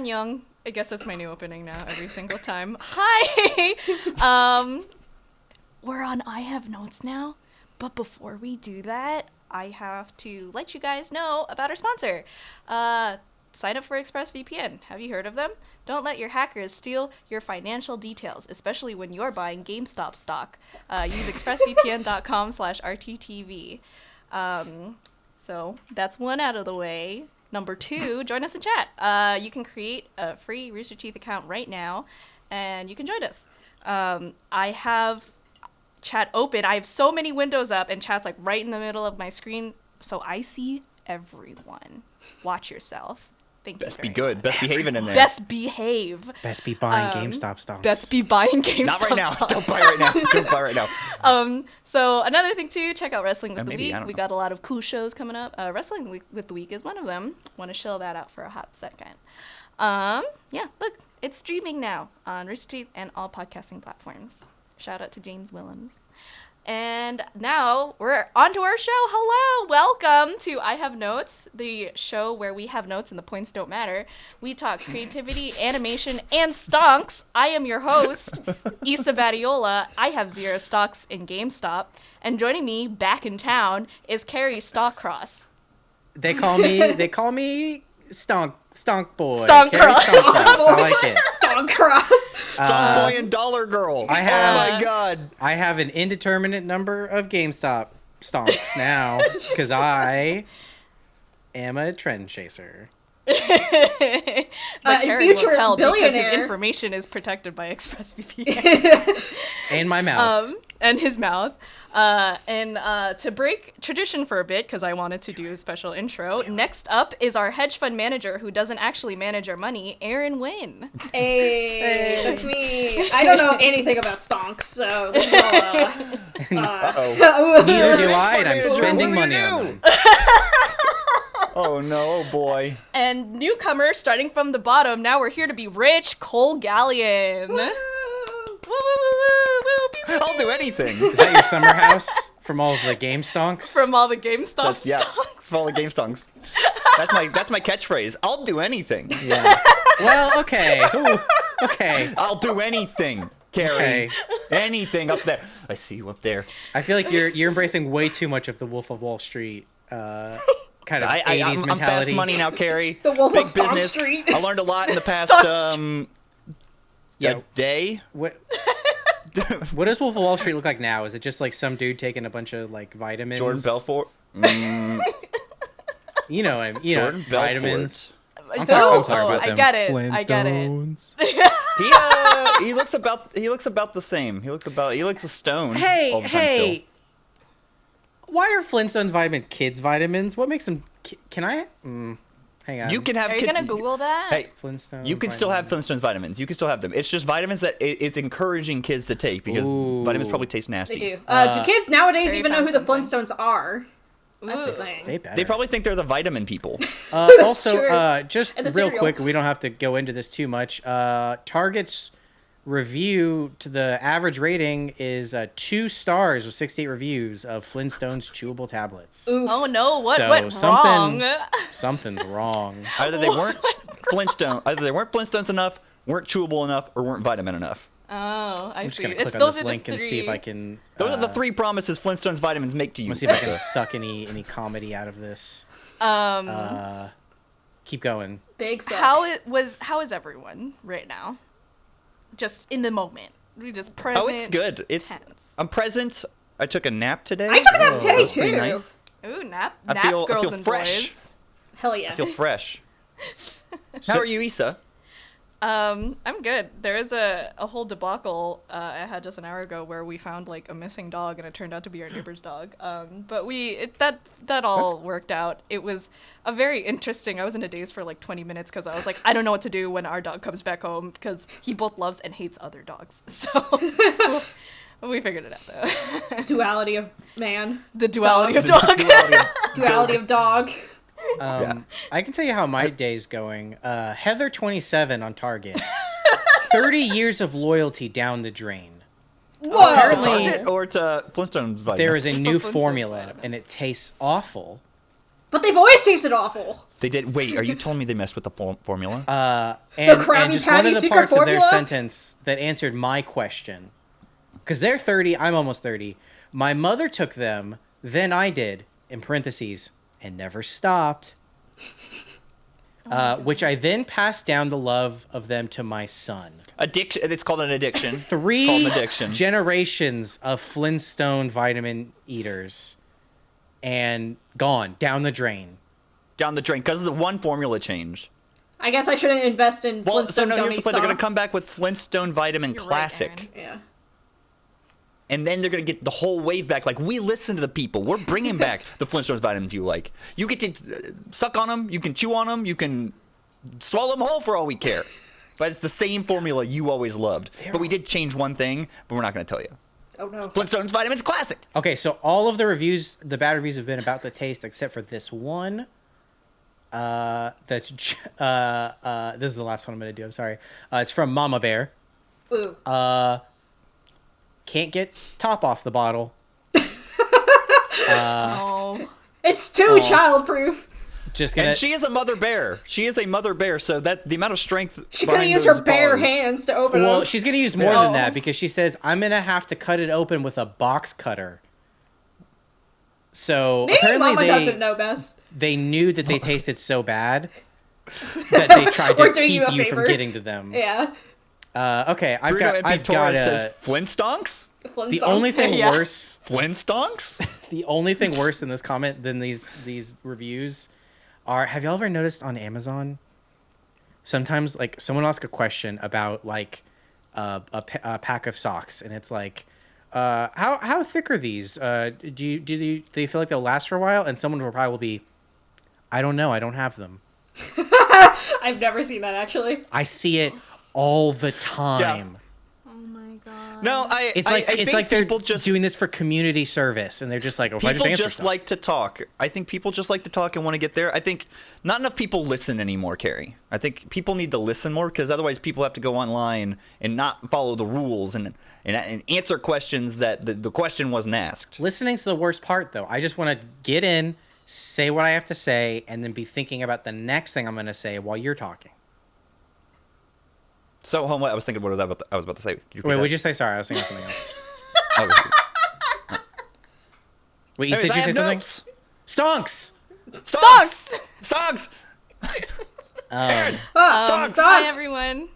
Annyeong. I guess that's my new opening now every single time. Hi! um, we're on I Have Notes now, but before we do that, I have to let you guys know about our sponsor. Uh, sign up for ExpressVPN. Have you heard of them? Don't let your hackers steal your financial details, especially when you're buying GameStop stock. Uh, use expressvpn.com slash RTTV. Um, so that's one out of the way. Number two, join us in chat. Uh, you can create a free Rooster Teeth account right now, and you can join us. Um, I have chat open. I have so many windows up, and chat's like right in the middle of my screen, so I see everyone. Watch yourself. Thank Best you. be good. much. Best behaving in there. Best behave. Best be buying Um, GameStop stocks. Best be buying GameStop. Not right now. stock. Don't buy right now. Don't buy right now. Um, so another thing too, check out Wrestling with Uh, the maybe, Week. We know. got a lot of cool shows coming up. Uh, Wrestling with the Week is one of them. Want to chill that out for a hot second. Um, yeah, look, it's streaming now on Rooster Teeth and all podcasting platforms. Shout out to James Willems. And now we're on to our show. Hello, welcome to I Have Notes, the show where we have notes and the points don't matter. We talk creativity, animation, and stonks. I am your host, Yssa Badiola. I have zero stocks in GameStop. And joining me back in town is Kerry Stockcross. They call me. They call me Stonk Stonk Boy. Stonk Kerry Cross. Stonk Cross. I like it. Stonk cross. Stop uh, boy and dollar girl. I oh have- Oh my god. I have an indeterminate number of GameStop stonks now because I am a trend chaser. but Uh, Kerry will future tell because his information is protected by ExpressVPN. And my mouth. um, and his mouth. Uh, and uh, to break tradition for a bit, because I wanted to do a special intro, next up is our hedge fund manager who doesn't actually manage our money, Aaron Wynn. Hey, that's me. I don't know anything about stonks, so this uh, Uh-oh. Neither do I, and I'm What do you spending money on them. Oh no, oh boy. And newcomer, starting from the bottom, now we're here to be rich, Cole Gallian. Woo, woo, woo, woo, woo, beep, beep, I'll do anything. Is that your summer house from all of the game stonks? From all the GameStop That's, yeah, stocks. for all the game stonks. That's my that's my catchphrase. I'll do anything. yeah. Well, okay. Ooh, okay. I'll do anything, Kerry. Okay. Anything up there. I see you up there. I feel like you're you're embracing way too much of the Wolf of Wall Street uh, kind of I, I, 80s I'm, I'm fast money now, Kerry. The Wolf Big Stonk business. Street. I learned a lot in the past um, Yeah. a day. What, what does Wolf of Wall Street look like now? Is it just like some dude taking a bunch of like vitamins? Jordan Belfort. You know, him. You Jordan know, Belfort. vitamins. I'm talking- I'm talking about I them get it. I get it. Flintstones. He uh, he looks about he looks about the same. He looks about he looks a stone. Hey, all the time hey. Why are Flintstones vitamin kids vitamins? What makes them? ki- Can I? Mm, hang on. You can have. Are you kid- gonna Google that? Hey, Flintstone. you can still have. Flintstones vitamins. You can still have them. It's just vitamins that it, it's encouraging kids to take because Ooh. vitamins probably taste nasty. They do. Uh, do kids nowadays even know found who the something. Flintstones are? That's the Ooh. thing. They. They probably think they're the vitamin people. Uh, also, uh, just real cereal. quick, we don't have to go into this too much. Uh, Target's review to the average rating is uh, two stars with 68 reviews of Flintstones chewable tablets. Oh no! What So, went something- wrong? Something's wrong. Either they weren't Flintstone, either they weren't Flintstones enough, weren't chewable enough, or weren't vitamin enough. Oh, I I'm just see. gonna It's- click on this link and see if. I can. Those are the uh, three promises Flintstones vitamins make to you. Let's see if I can suck any any comedy out of this. Um, Uh, keep going. Big suck. how it was? How is everyone right now? Just in the moment. We just present. oh, it's good. It's tense. I'm present. I took a nap today. I took a nap Oh, today too. nice. Ooh, nap, I nap feel- I girls feel and fresh. boys. Hell yeah. I feel fresh. So- How are you, Yssa? Um, I'm good. There is a, a whole debacle uh, I had just an hour ago where we found like a missing dog and it turned out to be our neighbor's dog. Um, but we it, that that all worked out. It was a very interesting. I was in a daze for like 20 minutes because I was like, I don't know what to do when our dog comes back home because he both loves and hates other dogs. So we figured it out though. Duality of man. the duality of Dog. dog. Duality of dog. Um, Yeah. I can tell you how my day's going. Uh, Heather twenty seven on Target. Thirty years of loyalty down the drain. Whoa. Apparently- Target or to Flintstones vitamins? There is a new formula, vitamin. and it tastes awful. But they've always tasted awful. They did. Wait, are you telling me they messed with the for- formula? Uh, and, Krabby and just one of the secret parts of their sentence that answered my question, because they're thirty, I'm almost thirty. My mother took them, then I did. In parentheses, and never stopped. Uh, which I then passed down the love of them to my son. addiction. It's called an addiction. Three called an addiction. generations of Flintstone vitamin eaters, and gone down the drain. Down the drain because of the one formula change. I guess I shouldn't invest in Well, so no, here's the point. They're gonna come back with Flintstone Vitamin You're Classic. Aaron. Yeah. And then they're gonna get the whole wave back. Like we listen to the people. We're bringing back the Flintstones vitamins you like. You get to uh, suck on them. You can chew on them. You can swallow them whole for all we care. But it's the same formula you always loved. But we did change one thing, but we're not gonna tell you. Oh no. Flintstones vitamins classic. Okay, so all of the reviews, the bad reviews have been about the taste, except for this one. Uh, that's uh, uh, this is the last one I'm gonna do. I'm sorry. Uh, it's from Mama Bear. Ooh. Uh, can't get top off the bottle. Uh, oh, it's too Oh. childproof. Just gonna. And she is a mother bear. She is a mother bear. So that the amount of strength. She's gonna use her bare paws- hands to open well, them. she's gonna use more Oh. than that oh. because she says I'm gonna have to cut it open with a box cutter. So Maybe apparently Mama they doesn't know best. they knew that they tasted so bad that they tried to We're you keep you, from getting to them. Yeah. Uh, okay, I've Bruno got MP I've got Torres a, says Flintstonks. the only thing Yeah. worse Flintstonks. the only thing worse in this comment than these these reviews are have y'all ever noticed on Amazon sometimes like someone will ask a question about like uh, a, a pack of socks and it's like uh, how how thick are these uh, do you do you, do they feel like they'll last for a while and someone will probably be I don't know I don't have them I've never seen that actually. I see it all the time oh my god. No, I. it's like I it's think like they're people just doing this for community service and they're just like oh, if I just people answer just stuff. like to talk. I think people just like to talk and want to get there. I think not enough people listen anymore, Kerry. I think people need to listen more because otherwise people have to go online and not follow the rules and and, and answer questions that the, the question wasn't asked. Listening's the worst part, though. I just want to get in, say what I have to say, and then be thinking about the next thing I'm going to say while you're talking. So, home. I was thinking what was I about to, I was about to say. Did you Wait, would you say sorry? I was thinking something else. Oh, Wait, you Anyways, said I you say have something? notes. Stonks. Stonks. Stonks. Um, Ah, Stonks. Hi socks. everyone.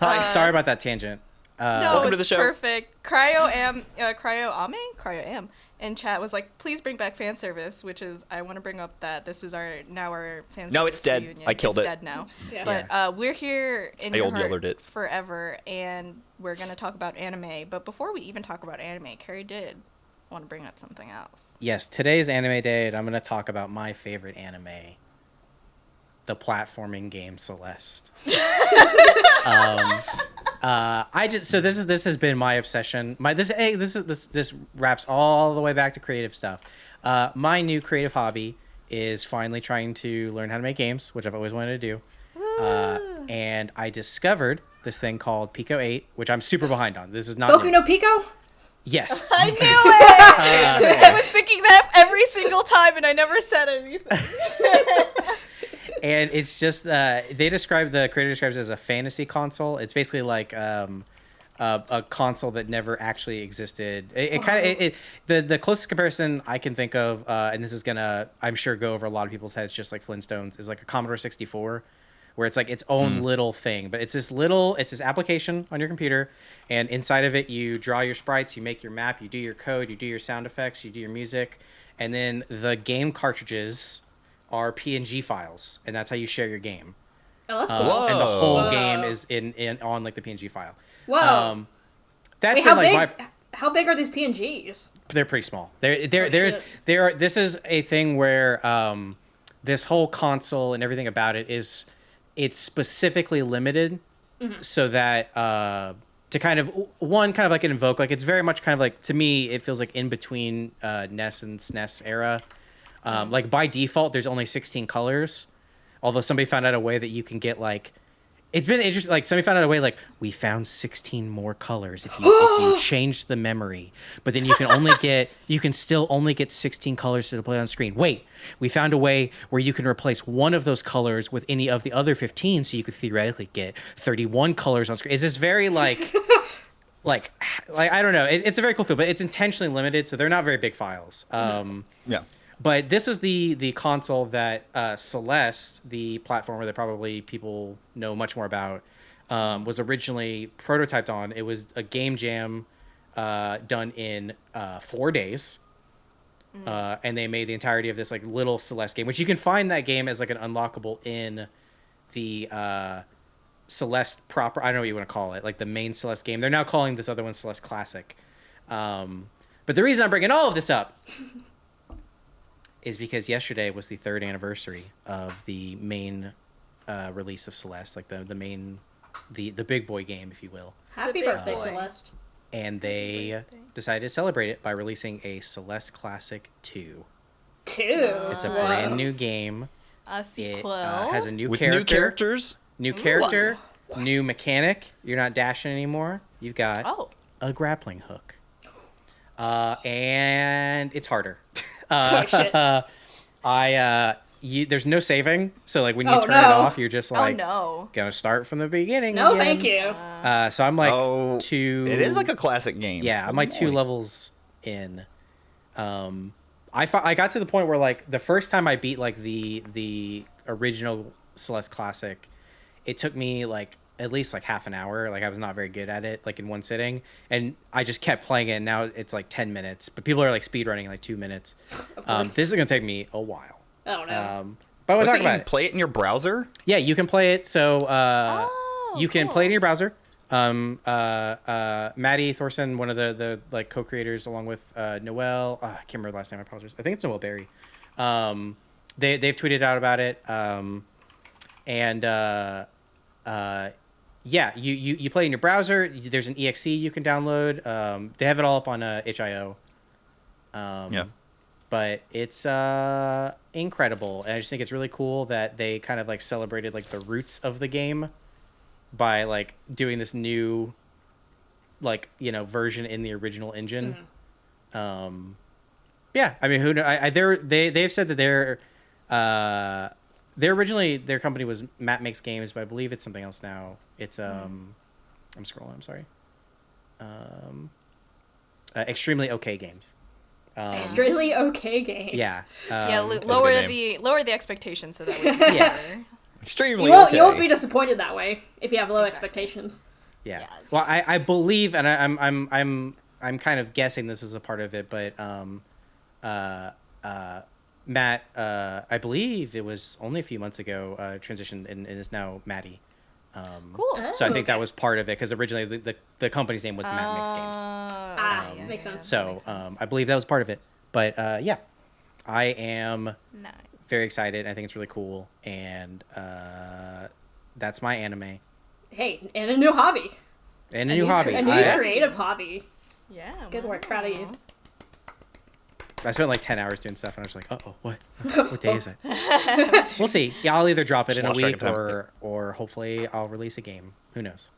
Hi. Uh, sorry about that tangent. Uh, No, welcome to it's the show. perfect. Cryo am uh, Cryo Ame Cryo am in chat was like, please bring back fan service, which is I want to bring up that this is our now our fan No, it's dead. reunion. I killed it's it. dead now. Yeah. But uh, we're here in I your old heart it. forever, and we're gonna talk about anime. But before we even talk about anime, Kerry did want to bring up something else. yes, today's anime day, and I'm going to talk about my favorite anime, the platforming game Celeste. um, uh, I just so this is this has been my obsession. My this hey, this is this this wraps all the way back to creative stuff. Uh, my new creative hobby is finally trying to learn how to make games, which I've always wanted to do. Uh, and I discovered this thing called Pico 8, which I'm super behind on. This is not Boku new. no Pico? Yes. I knew it. I was thinking that every single time, and I never said anything. And it's just uh, they describe the creator describes it as a fantasy console. It's basically like um, a, a console that never actually existed. It, it kind of it, it, the the closest comparison I can think of, uh, and this is gonna I'm sure go over a lot of people's heads, just like Flintstones, is like a Commodore 64. Where it's like its own little thing, but it's this little, it's this application on your computer, and inside of it, you draw your sprites, you make your map, you do your code, you do your sound effects, you do your music, and then the game cartridges are PNG files, and that's how you share your game. Oh, that's Uh, cool. and the whole Whoa. game is in, in on like the PNG file. Whoa. Um, that's Wait, been how like big? my. How big are these PNGs? They're pretty small. There, there, Oh, there's, shit. there. Are, this is a thing where um, this whole console and everything about it is, it's specifically limited, Mm-hmm. so that uh, to kind of one kind of like an invoke like it's very much kind of like to me it feels like in between uh, NES and SNES era. Um, like by default, there's only 16 colors, although somebody found out a way that you can get like it's been interesting. Like somebody found out a way. Like we found sixteen more colors if you if you change the memory, but then you can only get you can still only get sixteen colors to display on screen. Wait, we found a way where you can replace one of those colors with any of the other fifteen, so you could theoretically get thirty-one colors on screen. Is this very like? Like, like I don't know. It's, it's a very cool feel, but it's intentionally limited, so they're not very big files. Um, Yeah. But this is the the console that uh, Celeste, the platformer that probably people know much more about, um, was originally prototyped on. It was a game jam uh, done in uh, four days. Uh, and they made the entirety of this like little Celeste game, which you can find that game as like an unlockable in the uh, Celeste proper. I don't know what you want to call it, like the main Celeste game. They're now calling this other one Celeste Classic. Um, but the reason I'm bringing all of this up is because yesterday was the third anniversary of the main uh, release of Celeste, like the the main, the the big boy game, if you will. Happy birthday, boy. Celeste. And they decided to celebrate it by releasing a Celeste Classic Two. Two. It's a Whoa. brand new game. A It sequel. uh, has a new With character, new characters. new character, new mechanic. You're not dashing anymore. You've got oh. a grappling hook. Uh, and it's harder. Uh, Oh. I uh, you there's no saving, so like when you Oh, turn it off, you're just like oh no. gonna start from the beginning. No, again. thank you. Uh, so I'm like oh, two. It is like a classic game. yeah. I'm like two levels in. Um, I fi- I got to the point where like the first time I beat like the the original Celeste Classic, it took me like at least like half an hour. Like I was not very good at it, like in one sitting, and I just kept playing it. And now it's like ten minutes, but people are like speed running like two minutes. Of Um, course. this is gonna take me a while. oh no. Um, but we'll Was talk it you about can it. play it in your browser? Yeah, you can play it. So uh, Oh, you can cool. play it in your browser. Um, uh, uh, Maddie Thorson, one of the the like co-creators, along with uh, Noel. Uh, I can't remember the last name. I apologize. I think it's Noel Berry. Um, they they've tweeted out about it. Um, and uh, uh, yeah, you, you you play in your browser. There's an exe you can download. Um, they have it all up on uh, itch.io. Um, Yeah. But it's uh, incredible, and I just think it's really cool that they kind of like celebrated like the roots of the game by like doing this new, like you know, version in the original engine. Um, yeah, I mean, who know? I, I they're they they've said that they're uh, they're originally their company was Matt Makes Games, but I believe it's something else now. It's um, I'm scrolling. I'm sorry. Um, uh, extremely okay games. Um, Extremely okay games. yeah. yeah, um, lo- a lower the lower the expectations so that we Yeah. can Extremely You won't, okay. you won't be disappointed that way if you have low Exactly. expectations. Yeah. Yes. Well, I, I believe, and I, I'm I'm I'm I'm kind of guessing this is a part of it, but um, uh, uh, Matt, uh, I believe it was only a few months ago, uh, transitioned and, and is now Maddie. Um, Cool. Oh, So I think that was part of it because originally the, the, the company's name was Matt Makes Games. Ah, yeah, makes sense. So makes um. I believe that was part of it. But uh, yeah, I am nice. very excited. I think it's really cool, and uh, that's my anime Hey, and a new hobby. and a, new, hobby. A new I, creative hobby. Yeah. Good work, proud of you. I spent like ten hours doing stuff, and I was like, "Uh oh, what? What day is it?" we'll see. Yeah, I'll either drop it Just in a week, or or hopefully I'll release a game. Who knows?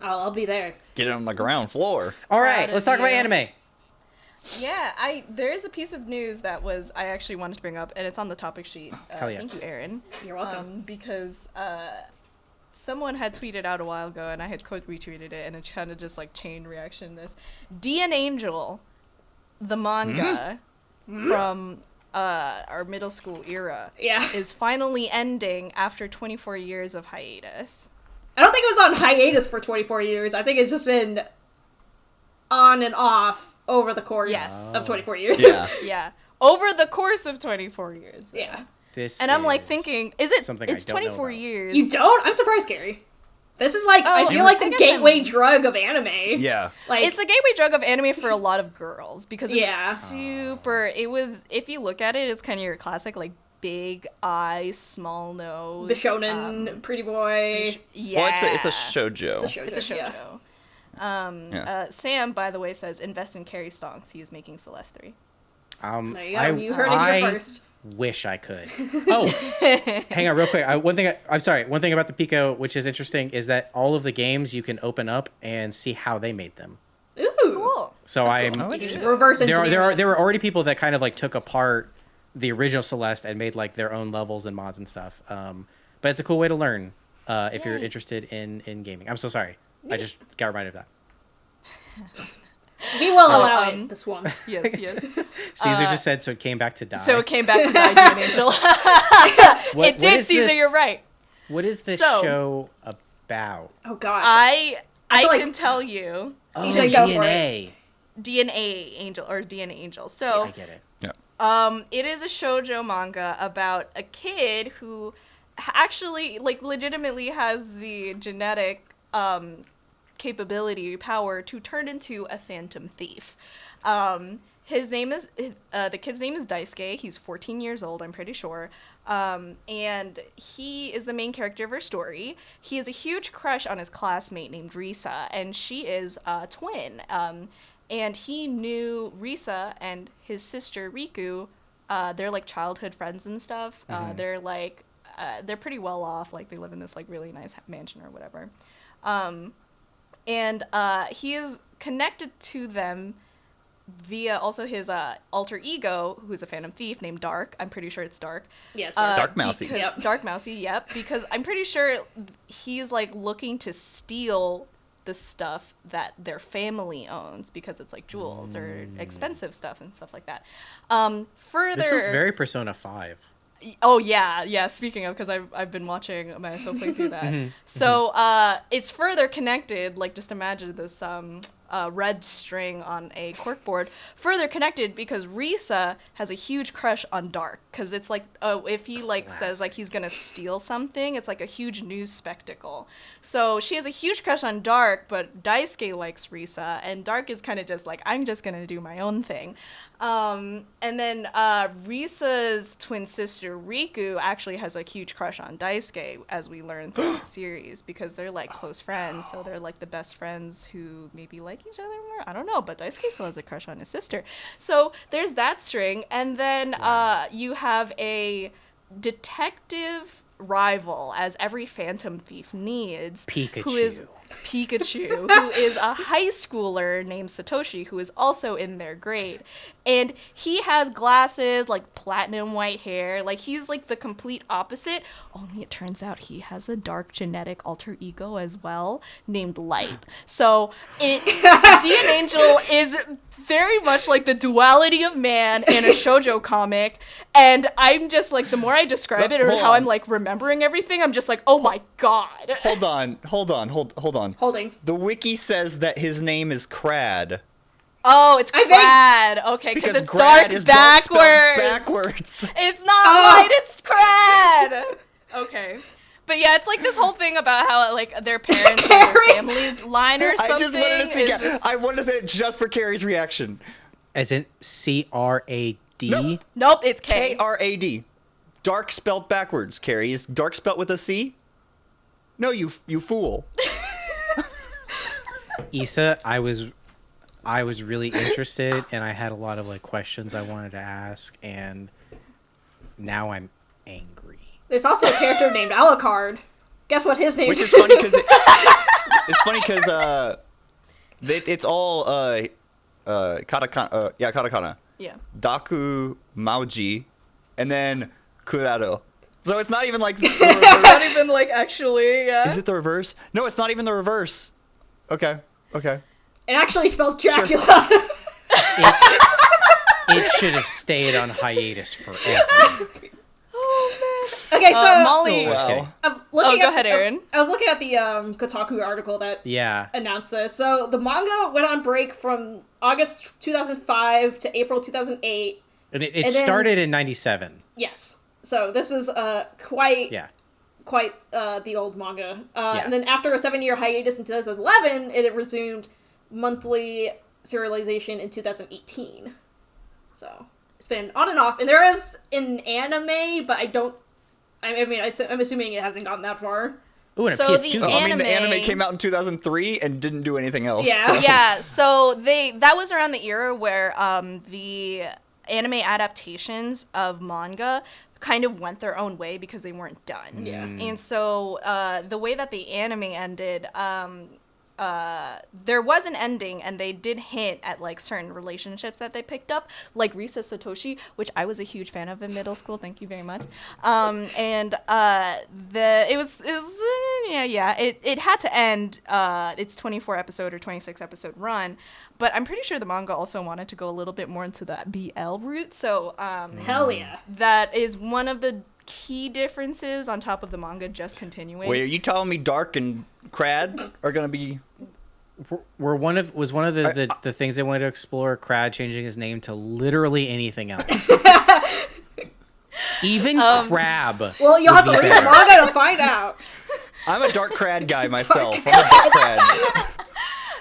I'll, I'll be there. Get it on the ground floor. All Proud right, of let's talk about anime. Yeah, I there is a piece of news that was I actually wanted to bring up, and it's on the topic sheet. Uh, Hell yeah. Thank you, Aaron. You're welcome. Um, because uh, someone had tweeted out a while ago, and I had quote retweeted it, and it kind of just like chain reaction. This D.N.Angel, the manga from uh, our middle school era, yeah. is finally ending after 24 years of hiatus. I don't think it was on hiatus for 24 years. I think it's just been on and off over the course Yes. of 24 years. Yeah. Yeah, over the course of 24 years. yeah. This And I'm like is- thinking, is it? something I it's don't know 24 about. years. You don't? I'm surprised, Gary. This is like, I Oh, feel like the gateway I'm- drug of anime. Yeah. Like, it's a gateway drug of anime for a lot of girls because it Yeah. was super. It was if you look at it, it's kind of your classic like big eyes, small nose. the shonen, um, pretty boy. yeah, Well, it's a, it's a shojo. It's a shoujo. It's a yeah. Um, Yeah. uh, Sam, by the way, says invest in Kerry Stonks. He is making Celeste three. Um, There you go. I, you heard it here first. Wish I could. Oh, hang on, real quick. I, one thing. I, I'm sorry. One thing about the Pico, which is interesting, is that all of the games you can open up and see how they made them. Ooh. Cool. So I'm Oh, You interesting. can reverse there are there are there were already people that kind of like took apart the original Celeste and made like their own levels and mods and stuff. Um, but it's a cool way to learn uh, if you're interested in in gaming. I'm so sorry. I just got reminded of that. We will Oh, allow um, it this once. Yes, yes. Caesar Uh, just said so. It came back to die. So it came back to the idea, Angel. What- it did, Caesar. this- You're right. What is this So- show about? Oh gosh. I I feel like- can tell you Oh, said DNA. DNA Angel or DNA Angel. So I get it. Yeah. um, it is a shojo manga about a kid who actually like legitimately has the genetic um capability power to turn into a phantom thief. Um, his name is uh, the kid's name is Daisuke. He's 14 years old, I'm pretty sure. Um, and he is the main character of her story. He has a huge crush on his classmate named Risa, and she is a twin. Um, and he knew Risa and his sister Riku. Uh, they're like childhood friends and stuff. Uh, they're like uh, they're pretty well off. Like they live in this like really nice mansion or whatever. Um, and uh, he is connected to them via also his uh, alter ego, who's a phantom thief named Dark. I'm pretty sure it's Dark. yes. Uh, Dark Mousy. because- Yep. Dark Mousy, yep. Because I'm pretty sure he's like looking to steal the stuff that their family owns because it's like jewels or expensive stuff and stuff like that. Um, further, This was very Persona Five. Oh yeah, yeah. Speaking of, because I've I've been watching myself play through that. Mm-hmm. So uh, it's further connected. Like just imagine this um uh, red string on a corkboard, further connected because Risa has a huge crush on Dark. Because it's like oh, if he like says like he's gonna steal something, it's like a huge news spectacle. So she has a huge crush on Dark, but Daisuke likes Risa, and Dark is kind of just like I'm just gonna do my own thing. Um, and then uh, Risa's twin sister Riku actually has a huge crush on Daisuke, as we learn through the series, because they're like close friends. So they're like the best friends who maybe like each other more. I don't know, but Daisuke still has a crush on his sister. So there's that string, and then uh, you have a detective rival, as every Phantom Thief needs, who is Pikachu. Pikachu, who is a high schooler named Satoshi, who is also in their grade. And he has glasses, like platinum white hair. Like, he's like the complete opposite. Only it turns out he has a dark genetic alter ego as well, named Light. So, it, D.N.Angel is very much like the duality of man in a shoujo comic. And I'm just like, the more I describe it or Hold how I'm like remembering everything, I'm just like, oh my god. Hold on, hold on, hold hold on. Holding. The wiki says that his name is Krad. Oh, it's I think- Krad. Okay, because Because it's Grad dark is backwards. spelled backwards. It's not Oh. white, it's Krad. Okay. But yeah, it's like this whole thing about how like their parents have a family line or something. I just wanted to see. yeah, just- I wanted to say it just for Kerry's reaction. As in C R A D. No. Nope, it's K K. R A D. Dark spelled backwards. Kerry is dark spelled with a C. No, you you fool. Yssa, I was I was really interested and I had a lot of like questions I wanted to ask and now I'm angry. There's also a character named Alucard. Guess what his name Which is funny because it, it's funny because uh, it, it's all uh, uh, katakana. Uh, yeah, katakana. Yeah. Daku Mauji, and then Kurado. So it's not even like the Not even like actually, yeah. Is it the reverse? No, it's not even the reverse. Okay, okay. It actually spells Dracula. It, it should have stayed on hiatus forever. okay, so Uh, Molly. Oh, wow. I'm looking go at, ahead, Aaron. I was looking at the um, Kotaku article that Yeah. announced this. So the manga went on break from August 2005 to April 2008. And it, it And then- started in 97. Yes. So this is uh quite Yeah. quite uh, the old manga. Uh, Yeah. And then after a seven year hiatus in 2011, it resumed monthly serialization in 2018. So it's been on and off. And there is an anime, but I don't. I I mean, I, am assuming it hasn't gotten that far. Ooh, and a So PS2 the game. Oh, I mean, the Anime- anime came out in 2003 and didn't do anything else. Yeah. so- yeah, so they that was around the era where um the anime adaptations of manga kind of went their own way because they weren't done. Yeah. And so uh, the way that the anime ended, um, uh, there was an ending, and they did hint at like certain relationships that they picked up, like Risa Satoshi, which I was a huge fan of in middle school. Thank you very much. Um, and uh, the it was it was uh, yeah yeah it, it had to end uh, its 24 episode or 26 episode run, but I'm pretty sure the manga also wanted to go a little bit more into that BL route. So um, Hell yeah. that is one of the key differences on top of the manga just continuing. Wait, are you telling me Dark and Krad are gonna be? Were- Were one of was one of the, I- the, the things they wanted to explore Krad changing his name to literally anything else. Even Um, crab. Well, you'll have to read the manga to find out. I'm a Dark Krad guy myself. I'm a Dark Krad.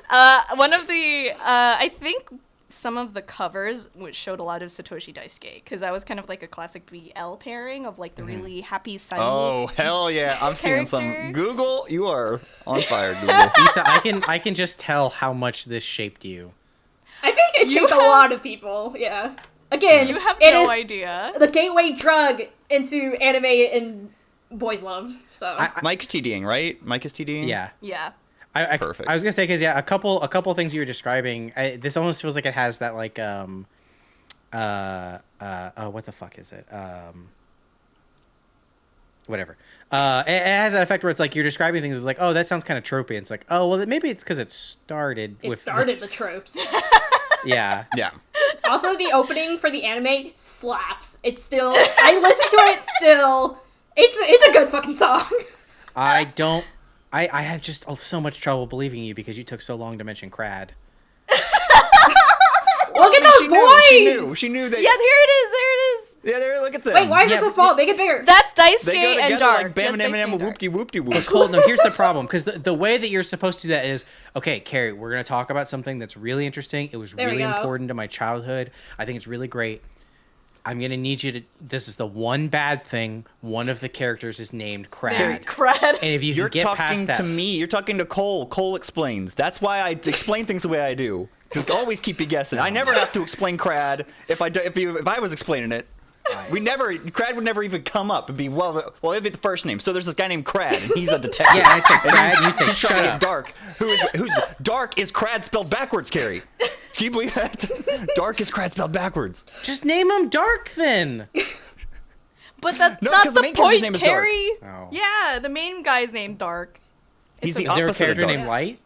Uh, one of the, uh, I think some of the covers which showed a lot of Satoshi Daisuke because that was kind of like a classic BL pairing of like the mm-hmm. really happy sunny. Oh hell yeah! I'm seeing some Google. You are on fire, Google. Yssa, I can I can just tell how much this shaped you. I think it You shaped a lot of people. Yeah. Again, You have it no is idea. the gateway drug into anime and boys love. So I- Mike's TDing, right? Mike is TDing. Yeah. Yeah. I, I, Perfect. I was gonna say because yeah, a couple a couple things you were describing. I, this almost feels like it has that like um, uh, uh, uh what the fuck is it? Um, whatever. Uh, it, it has that effect where it's like you're describing things as like, oh, that sounds kind of tropey. It's like, oh, well, maybe it's because it started it with started this. the tropes. Yeah. Yeah. also, the opening for the anime slaps. It's still I listen to it still. It's it's a good fucking song. I don't. I, I have just so much trouble believing you because you took so long to mention Krad. Look at I those mean, boys. she knew. She knew. She knew that. Yeah, there it is. There it is. Yeah. There. Look at them. Wait, why is Yeah, it so small? Make it bigger. That's Daisuke They go and together Dark. like Bam and That's Daisuke Eminem. and Dark. Whoopty whoopty whoop. Cole, no, here's the problem because the, the way that you're supposed to do that is okay, Kerry, we're going to talk about something that's really interesting. It was There really important to my childhood. I think it's really great. I'm going to need you to. This is the one bad thing. One of the characters is named Krad. Krad. And if you You're can get past talking that. to me. You're talking to Cole. Cole explains. That's why I explain things the way I do. To always keep you guessing. I never have to explain Krad if I do, if you if I was explaining it. We never Krad would never even come up and be well. Well, it'd be the first name. So there's this guy named Krad, and he's a detective. Yeah, I said Krad, and you said He's trying to shut up. Dark. Who is who's Dark? Is Krad spelled backwards, Kerry? Can you believe that? Dark is Krad spelled backwards. Just name him Dark then. But that's No, not 'cause the the, main point, name is Dark. Kerry. Oh. Yeah, the main guy's named Dark. He's It's the Is there a of character Dark. named Light?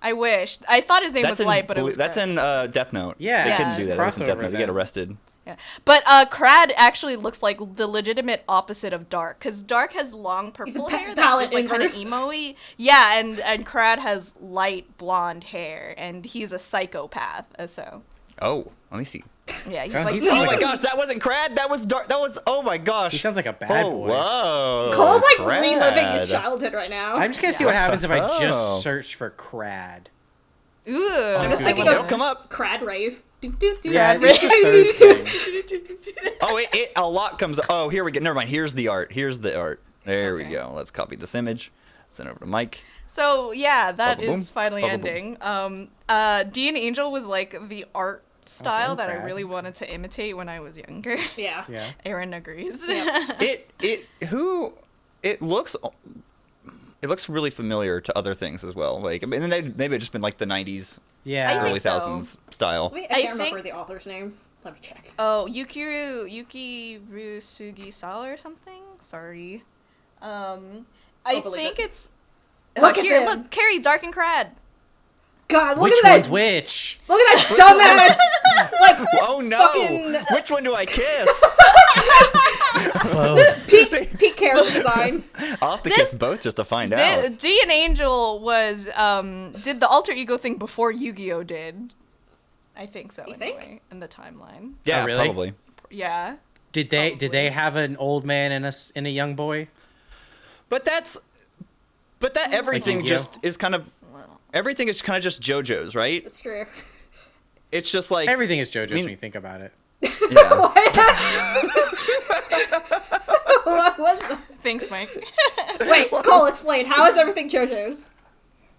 I wish. I thought his name That's was in Light, but it Blue- was that's Krad. in uh, Death Note. Yeah, they Yeah. couldn't do that. That's in Death Crossover Note. They then. get arrested. Yeah. But uh, Krad actually looks like the legitimate opposite of Dark, because Dark has long purple pa- hair that is like kind of inverse. emo-y. Yeah, and and Krad has light blonde hair, and he's a psychopath. uh, So Oh, let me see. yeah, he's Sounds- like he sounds Oh like my a- gosh, that wasn't Krad. That was dark. That was. Oh my gosh. He sounds like a bad oh, boy. Whoa. Cole's like Krad. reliving his childhood right now. I'm just gonna see what happens if I Oh. just search for Krad. ooh. I'm just Okay. thinking of come up. Krad rave. Yeah, do, it's do, the do, third do, do. thing. Oh, it, it a lot comes. Oh, here we go. Never mind. Here's the art. Here's the art. There we go. Let's copy this image. Send it over to Mike. So yeah, that Bubba boom, is finally bubba boom. ending. Um, uh, D.N.Angel was like the art style boom, that I really wanted to imitate when I was younger. Yeah. Yeah. Aaron agrees. It it who it looks. It looks really familiar to other things as well. Like I mean, they maybe it's just been like the '90s, Yeah. I think early so. thousands style. Wait, I I can't remember think- the author's name. Let me check. Oh, Yukiru Yuki Rusugi Sawa or something. Sorry. Um, I think it. it's. Look uh, at here, them. look, Kerry, Dark and Krad. God, look Which at one's that. which? Look at that dumbass. like Oh no! Fucking- Which one do I kiss? Both. peak peak character design. I'll have to This- kiss both just to find The, out. D.N.Angel was um did the alter ego thing before Yu-Gi-Oh did. I think so. You anyway, think? in the timeline. Yeah, Oh, really? probably. Yeah. Did they did they have an old man and a s- and a young boy? But that's, but that everything Yu-Gi-Oh? just is kind of, everything is kind of just JoJo's, right? It's true. It's just like Everything is JoJo's I mean- when you think about it. Yeah. what was that? Thanks, Mike. Wait, Cole, explain. How is everything JoJo's?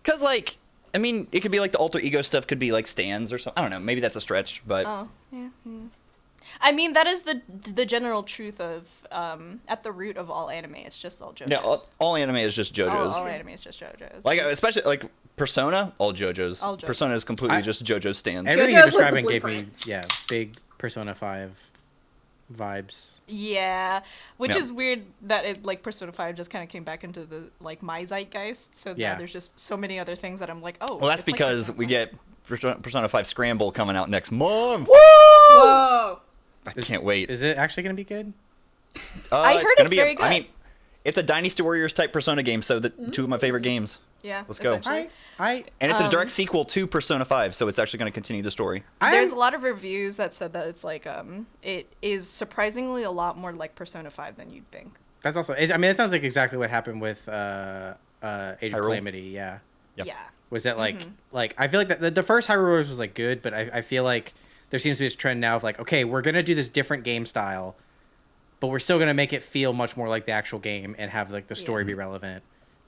Because like, I mean, it could be like the alter ego stuff could be like stands or something. I don't know. Maybe that's a stretch, but oh, yeah. mm. I mean, that is the the general truth of um, at the root of all anime. It's just all JoJo's. Yeah, all, all anime is just JoJo's. all anime is just JoJo's. Like especially like Persona, all JoJo's. All JoJo's. Persona is completely I- just JoJo's stands. Everything JoJo's you're describing gave me yeah big Persona Five vibes. Yeah, which Yeah. is weird that it like Persona Five just kind of came back into the like my zeitgeist. So Yeah. there's just so many other things that I'm like, oh. well, that's it's like because we get Persona Persona 5 Scramble coming out next month. Whoa! I Is- can't wait. Is it actually gonna be good? Uh, I heard gonna it's be very a, I good. mean, it's a Dynasty Warriors type Persona game, so the two of my favorite games. Yeah, Let's go. essentially. I I And it's a Um, direct sequel to Persona 5, so it's actually going to continue the story. There's I'm- a lot of reviews that said that it's like um it is surprisingly a lot more like Persona 5 than you'd think. That's also. I mean, it sounds like exactly what happened with uh, uh, Age of Hyrule? Calamity. Yeah, Yep. Yeah. was that like Mm-hmm. like I feel like the, the, the first Hyrule Warriors was like good, but I, I feel like there seems to be this trend now of like okay, we're gonna do this different game style, but we're still gonna make it feel much more like the actual game and have like the story be relevant.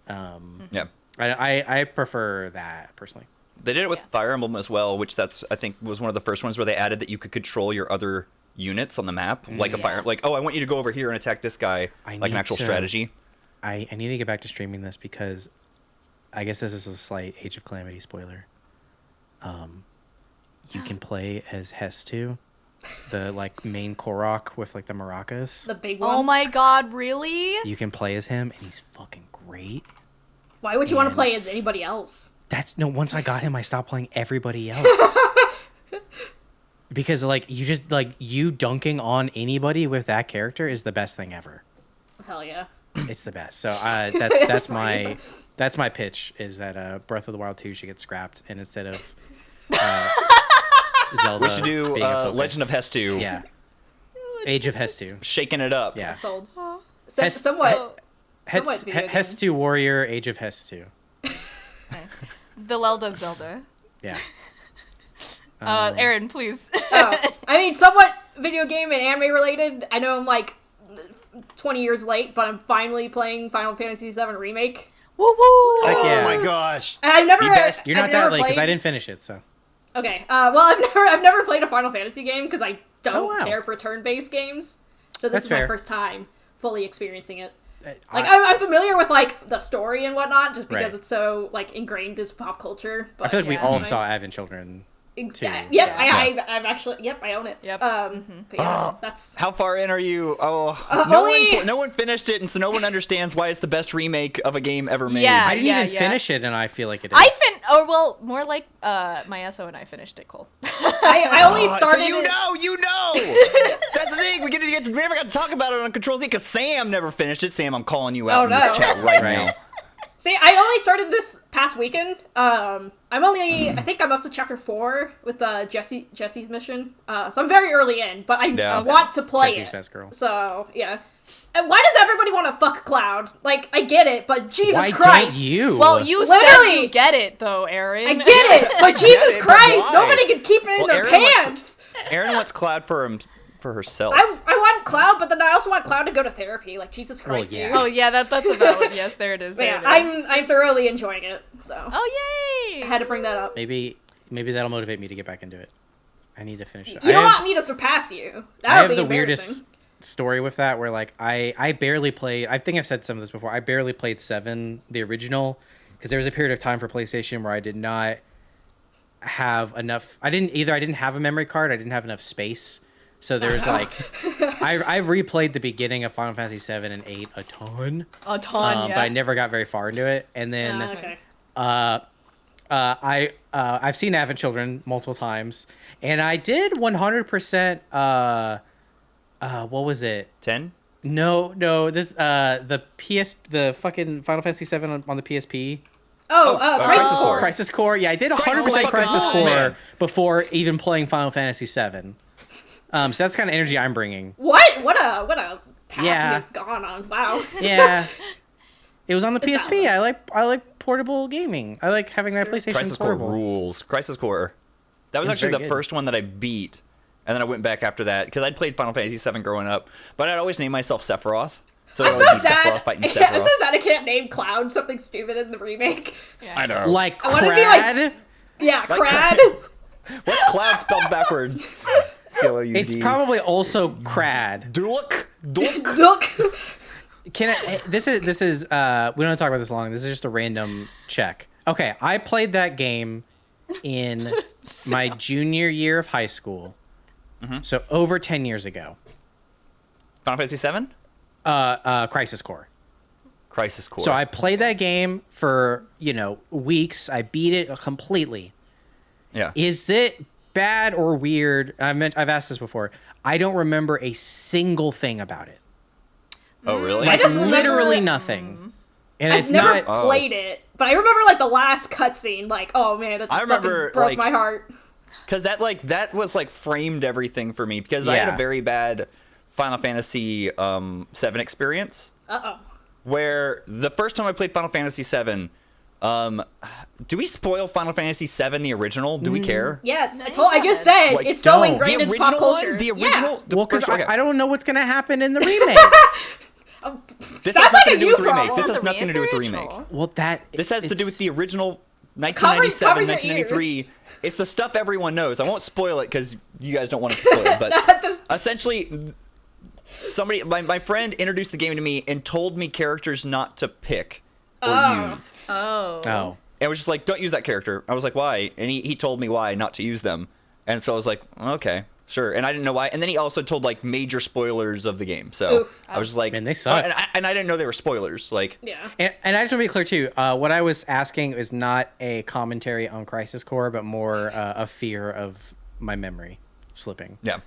Um, Yeah. I, I I prefer that personally. They did it with Yeah. Fire Emblem as well, which that's I think was one of the first ones where they added that you could control your other units on the map, like a Yeah. fire, like oh, I want you to go over here and attack this guy, I like an actual to- strategy. I, I need to get back to streaming this because I guess this is a slight Age of Calamity spoiler. Um, you can play as Hestu, the like main Korok with like the maracas. The big one. Oh my god, really? You can play as him, and he's fucking great. Why would you want to play as anybody else? That's no. Once I got him, I stopped playing everybody else. because like you just like you dunking on anybody with that character is the best thing ever. Hell yeah. It's the best. So uh, that's that's That's my that's my pitch is that uh, Breath of the Wild two should get scrapped and instead of uh, Zelda, we should do a uh, Legend of Hestu. Yeah, Age of Hestu. shaking it up. Yeah, I'm sold. So, Hes- somewhat. Hes- somewhat. Hestu Warrior, Age of Hestu. The Legend of Zelda. Yeah. Uh, Um, Aaron, please. oh, I mean, somewhat video game and anime related. I know I'm like 20 years late, but I'm finally playing Final Fantasy VII Remake. woo woo. Oh yeah. my gosh. And I've never. You best- You're I've not that never late because I didn't finish it. So. Okay. Uh, well, I've never I've never played a Final Fantasy game because I don't Oh, wow. care for turn-based games. So this That's is my fair. first time fully experiencing it. Like I, I'm, I'm familiar with like the story and whatnot, just because Right. it's so like ingrained as pop culture. But I feel like we all saw Advent Children. Ex- too. Yep, Yeah. I, I, I've actually, yep, I own it. Yep. Um, but yeah, Oh. that's How far in are you? Oh, Uh, no only- one, no one finished it, and so no one understands why it's the best remake of a game ever made. Yeah. I didn't yeah, even yeah. finish it, and I feel like it is. I fin. Or well, more like uh, my SO and I finished it. Cole. I, I only Uh, started. so you it- know, you know. That's the thing. We get to get. We never got to talk about it on Control Z because Sam never finished it. Sam, I'm calling you out Oh, in this no. chat right, Right. now. See, I only started this past weekend. Um, I'm only, I think I'm up to chapter four with uh, Jesse Jesse's mission. Uh, so I'm very early in, but I Yeah. want to play Jesse's it. best girl. So yeah. And why does everybody want to fuck Cloud? Like, I get it, but Jesus Why Christ. don't you? well, you said Literally. you get it though, Aaron. I get it, but Jesus it, Christ, why? nobody can keep it in Well, their Aaron wants- pants. Aaron wants Cloud for him for herself. I, I want Cloud, but then I also want Cloud to go to therapy. Like Jesus Well, Christ, yeah. dude. Oh yeah, that that's a valid. Yes, there it is. There yeah, it is. I'm I'm thoroughly enjoying it. So Oh yay! I had to bring that up. maybe maybe that'll motivate me to get back into it. I need to finish it. You I don't have, want me to surpass you. That I would have be the embarrassing. weirdest story with that where like I I barely played. I think I've said some of this before. I barely played Seven, the original, because there was a period of time for PlayStation where I did not have enough. I didn't either. I didn't have a memory card. I didn't have enough space. So there's like, I I've replayed the beginning of Final Fantasy Seven and Eight a ton, a ton. um, yeah. but I never got very far into it. And then Ah, okay. uh, uh, I uh, I've seen Advent Children multiple times, and I did 100%. Uh, uh, what was it? Ten. No, no. This uh, the PS, the fucking Final Fantasy VII on, on the PSP. Oh, Oh, uh, uh, Crisis Crisis Core. Core. Crisis Core. Yeah, I did 100% Crisis Crisis, fucking Core, Core man. before even playing Final Fantasy VII. Um, so that's the kind of energy I'm bringing. What? What a what a path Yeah. you've gone on. Wow. Yeah. it was on the It's PSP. valid. I like I like portable gaming. I like having my It's true. PlayStation Crisis Core rules. Crisis Core. That was It's actually the good. first one that I beat, and then I went back after that because I'd played Final Fantasy VII growing up, but I'd always name myself Sephiroth. So I'm so sad. Sephiroth fighting Yeah, I'm Sephiroth. so sad I can't name Cloud something stupid in the remake. Yeah. I know. Like I wanna be like- Krad. Yeah, Like- Krad. What's Cloud spelled backwards? C-L-O-U-D. It's probably also crad. Dulk. Dulk. Look. Can I, this is this is uh we don't have to talk about this long. This is just a random check. Okay, I played that game in my junior year of high school. So over 10 years ago. Final Fantasy Seven. Uh uh Crisis Core. Crisis Core. So I played that game for, you know, weeks. I beat it completely. yeah. Is it bad or weird? I meant I've asked this before. I don't remember a single thing about it. oh really? Like just literally nothing. And I've it's never not Oh. played it, but I remember like the last cutscene. Like, oh man, that just I remember, fucking broke like- my heart. Because that like that was like framed everything for me because I had a very bad Final Fantasy um, Seven experience Uh oh. where the first time I played Final Fantasy Seven. Um, do we spoil Final Fantasy VII, the original? Do we care? Yes, I told. I just haven't. said Like, it's so don't. ingrained the in original pop culture. one, the Yeah. original. the well, because first- I, okay. I don't know what's gonna happen in the remake. This Sounds has like nothing a to do with the remake. This has nothing to do with the original. remake. well, that This has to do with the original cover 1997, your 1993. It's the stuff everyone knows. I won't spoil it because you guys don't want to spoil it. But just- essentially, somebody, my, my friend introduced the game to me and told me characters not to pick or Oh. use. Oh. Oh, And was just like, don't use that character. I was like, why? And he, he told me why not to use them. And so I was like, okay, sure. And I didn't know why. And then he also told like major spoilers of the game. So Oof. I was just like, Man, they suck. And I, and I didn't know they were spoilers. Like, yeah. and, and I just want to be clear too. Uh, what I was asking is not a commentary on Crisis Core, but more uh, a fear of my memory slipping yeah.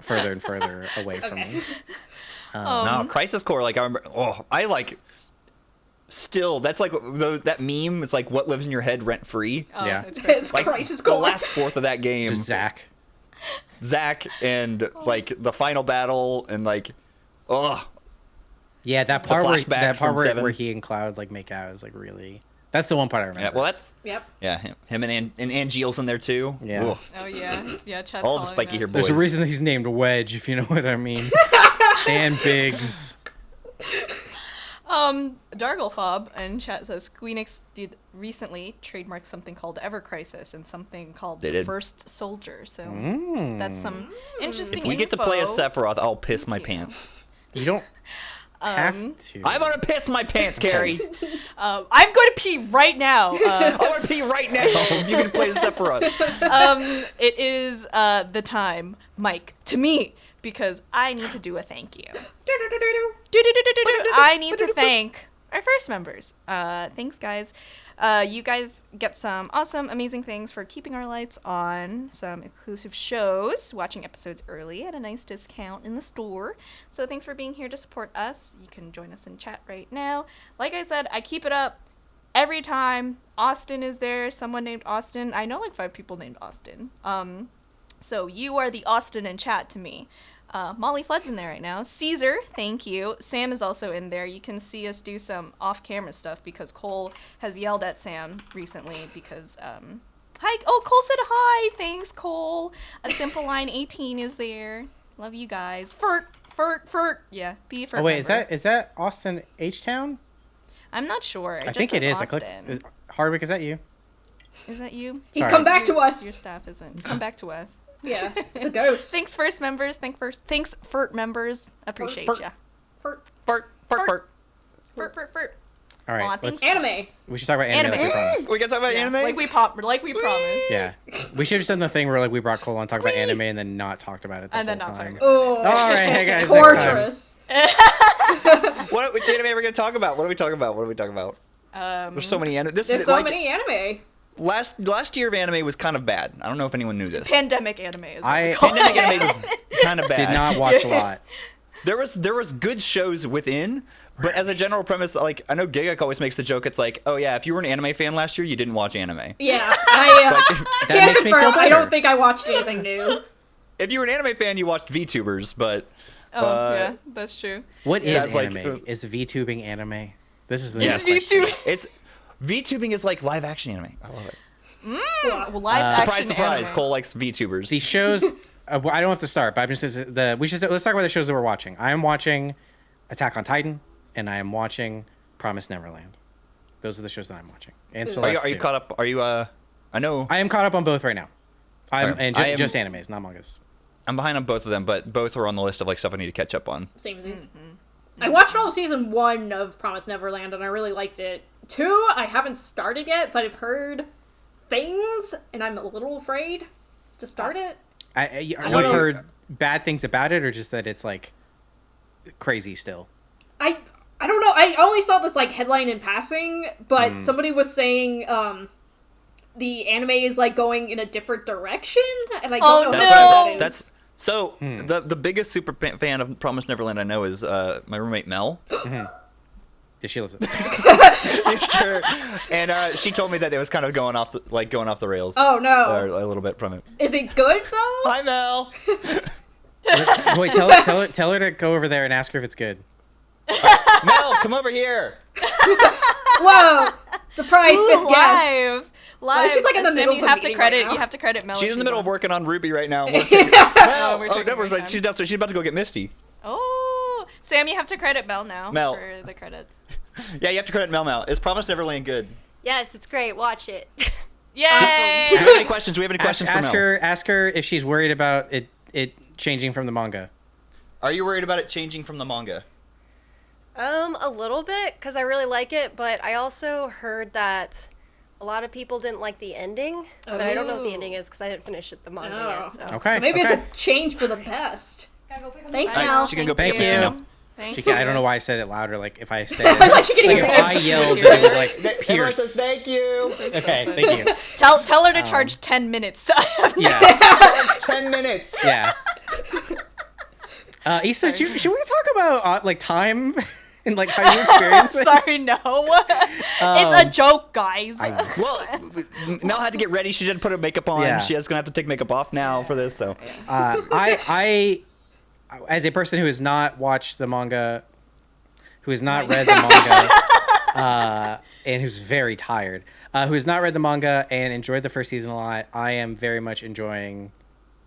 further and further away from Okay. me. no, Crisis Core. Like I remember. Oh, I like. Still, that's like the, that meme. It's like what lives in your head rent free. Oh, Yeah. It's It's Like Crisis the last fourth of that game, Just Zack. Zack and like the final battle and like, oh, Yeah, that part where that part where, where he and Cloud like make out is like really. That's the one part I remember. yeah. Well, that's Yep. yeah. Him, him and An- and Angeal's in there too. Yeah. Ugh. Oh yeah. Yeah. Chat's All the spiky here hair There's a reason that he's named Wedge, if you know what I mean. and Biggs. Um, Darglefob and chat says Squeenix did recently trademark something called Ever Crisis and something called They did. First Soldier. So Mm. that's some interesting. If we get to play a. Sephiroth, I'll piss my you. pants. You don't have Um, to. I'm gonna piss my pants, Kerry. Uh, I'm going to pee right now. Uh, I want to pee right now. You can play as Sephiroth. um, it is uh, the time, Mike, to me, because I need to do a thank you. I need to thank our first members. Uh, thanks, guys. Uh, you guys get some awesome, amazing things for keeping our lights on, some exclusive shows, watching episodes early at a nice discount in the store. So thanks for being here to support us. You can join us in chat right now. Like I said, I keep it up every time. Austin is there, someone named Austin. I know like five people named Austin. Um, so you are the Austin in chat to me. Uh, Molly Flood's in there right now. Caesar, thank you. Sam is also in there. You can see us do some off-camera stuff because Cole has yelled at Sam recently because um, hi. Oh, Cole said hi. Thanks, Cole. A simple line 18 is there. Love you guys. Furt, furt, furt. Yeah, be for. Oh wait, is that is that Austin H Town? I'm not sure. It I think it is. says is. I clicked. Austin. Is, Hardwick, is that you? Is that you? He's Sorry. come back to Your- us. Your staff isn't. Come back to us. Yeah. It's a ghost. Thanks, first members. Thank first. Thanks, FERT members. Appreciate Furt. ya. For Fart, fart, fart. FERT, FERT, FERT. All right, Aw, let's. anime. We should talk about anime, like we Anime. promised. We can talk about Yeah, anime. Like we pop, like we promised. Yeah, we should have done the thing where like we brought Cole on, talk about anime, and then not talked about it. The And then not time. talk Oh. All right, hey guys. Torturous. what which anime are we gonna talk about? What are we talking about? What are we talking about? Um, There's so many anime. This There's is so like many anime. Last last year of anime was kind of bad. I don't know if anyone knew this. pandemic anime is what I- we call Pandemic it. anime was kind of bad. Did not watch a lot. There was there was good shows within, but as a general premise, like I know Gigguk always makes the joke. It's like, oh yeah, if you were an anime fan last year, you didn't watch anime. Yeah. I uh, That can't makes me feel confirm. I don't think I watched anything new. If you were an anime fan, you watched VTubers, but Oh Uh, yeah, that's true. What is That's like- anime? is VTubing anime? This is the Yes. next question. It's VTubing is like live action anime. I love it. Well, live action Surprise, surprise! anime. Cole likes VTubers. The shows. uh, I don't have to start, but I'm just the. We should let's talk about the shows that we're watching. I am watching Attack on Titan, and I am watching Promise Neverland. Those are the shows that I'm watching. And Are you- are you, Celeste. are you too. call up? Are you uh? I know. I am caught up on both right now. I'm Okay. and ju- am- just animes, not mangas. I'm behind on both of them, but both are on the list of like stuff I need to catch up on. Same as yours. I watched all of season one of Promise Neverland and I really liked it. Two, I haven't started yet, but I've heard things and I'm a little afraid to start it. I, I, you've heard bad things about it, or just that it's like crazy still. I I don't know. I only saw this like headline in passing, but somebody was saying um the anime is like going in a different direction, and I don't Oh, know That's what no. that is. That's so the the biggest super fan of Promise Neverland I know is uh, my roommate Mel. Yeah, she loves it. It's her. and uh, she told me that it was kind of going off the, like going off the rails. oh no, Or a little bit from it. is it good though? Hi Mel. Wait, tell tell her, tell her to go over there and ask her if it's good. Mel, come over here. Whoa, surprise Ooh, fifth guest. Live, live. she's, like, in the Sam, middle you of have to credit. right you have to credit Mel. She's in the middle of working on RWBY right now. Oh, Mel, oh, taking never our mind. time. She's downstairs. She's about to go get Misty. Oh, Sam, you have to credit Mel now Mel. for the credits. Yeah, you have to credit Mel. Mel, is Promise Neverland good? Yes, it's great. Watch it. Do we Yay! have any questions? Do we have any Ask, questions ask for Mel? her ask her if she's worried about it it changing from the manga. Are you worried about it changing from the manga? Um, a little bit because I really like it, but I also heard that a lot of people didn't like the ending. But I don't know what the ending is because I didn't finish it the manga Oh. yet. So. Okay. So maybe okay. it's a change for the best. Thanks, All right, Mel. she can go Thank pick up Misty you. now. Thank She can, I don't know why I said it louder. Like if I said I was like, it, like if. I yelled, then it would like pierce. Thank you. Okay, thank you. Tell tell Um, her to charge ten minutes. Yeah, Ten minutes. yeah. Uh, Yssa, should, should we talk about uh, like time and like how you experience it? Sorry, no. it's a joke, guys. Well, Mel had to get ready. She didn't put her makeup on. Yeah. She is gonna have to take makeup off now for this. So Uh, I, I, as a person who has not watched the manga, who has not read the manga, uh, and who's very tired, uh, who has not read the manga and enjoyed the first season a lot, I am very much enjoying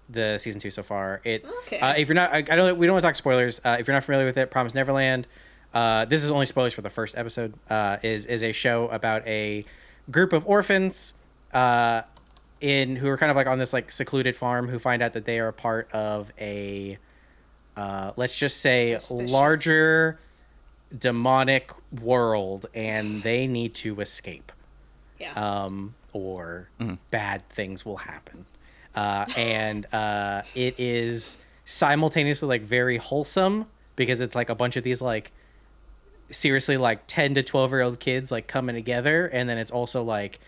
the season two so far. It. Okay. Uh, if you're not, I, I don't. We don't want to talk spoilers. Uh, if you're not familiar with it, Promise Neverland. Uh, this is only spoilers for the first episode. Uh, is is a show about a group of orphans. Uh, in who are kind of like on this like secluded farm who find out that they are a part of a uh, let's just say Suspicious. larger demonic world and they need to escape Yeah. um, or bad things will happen uh, and uh, it is simultaneously like very wholesome because it's like a bunch of these like seriously like 10 to 12 year old kids like coming together and then it's also like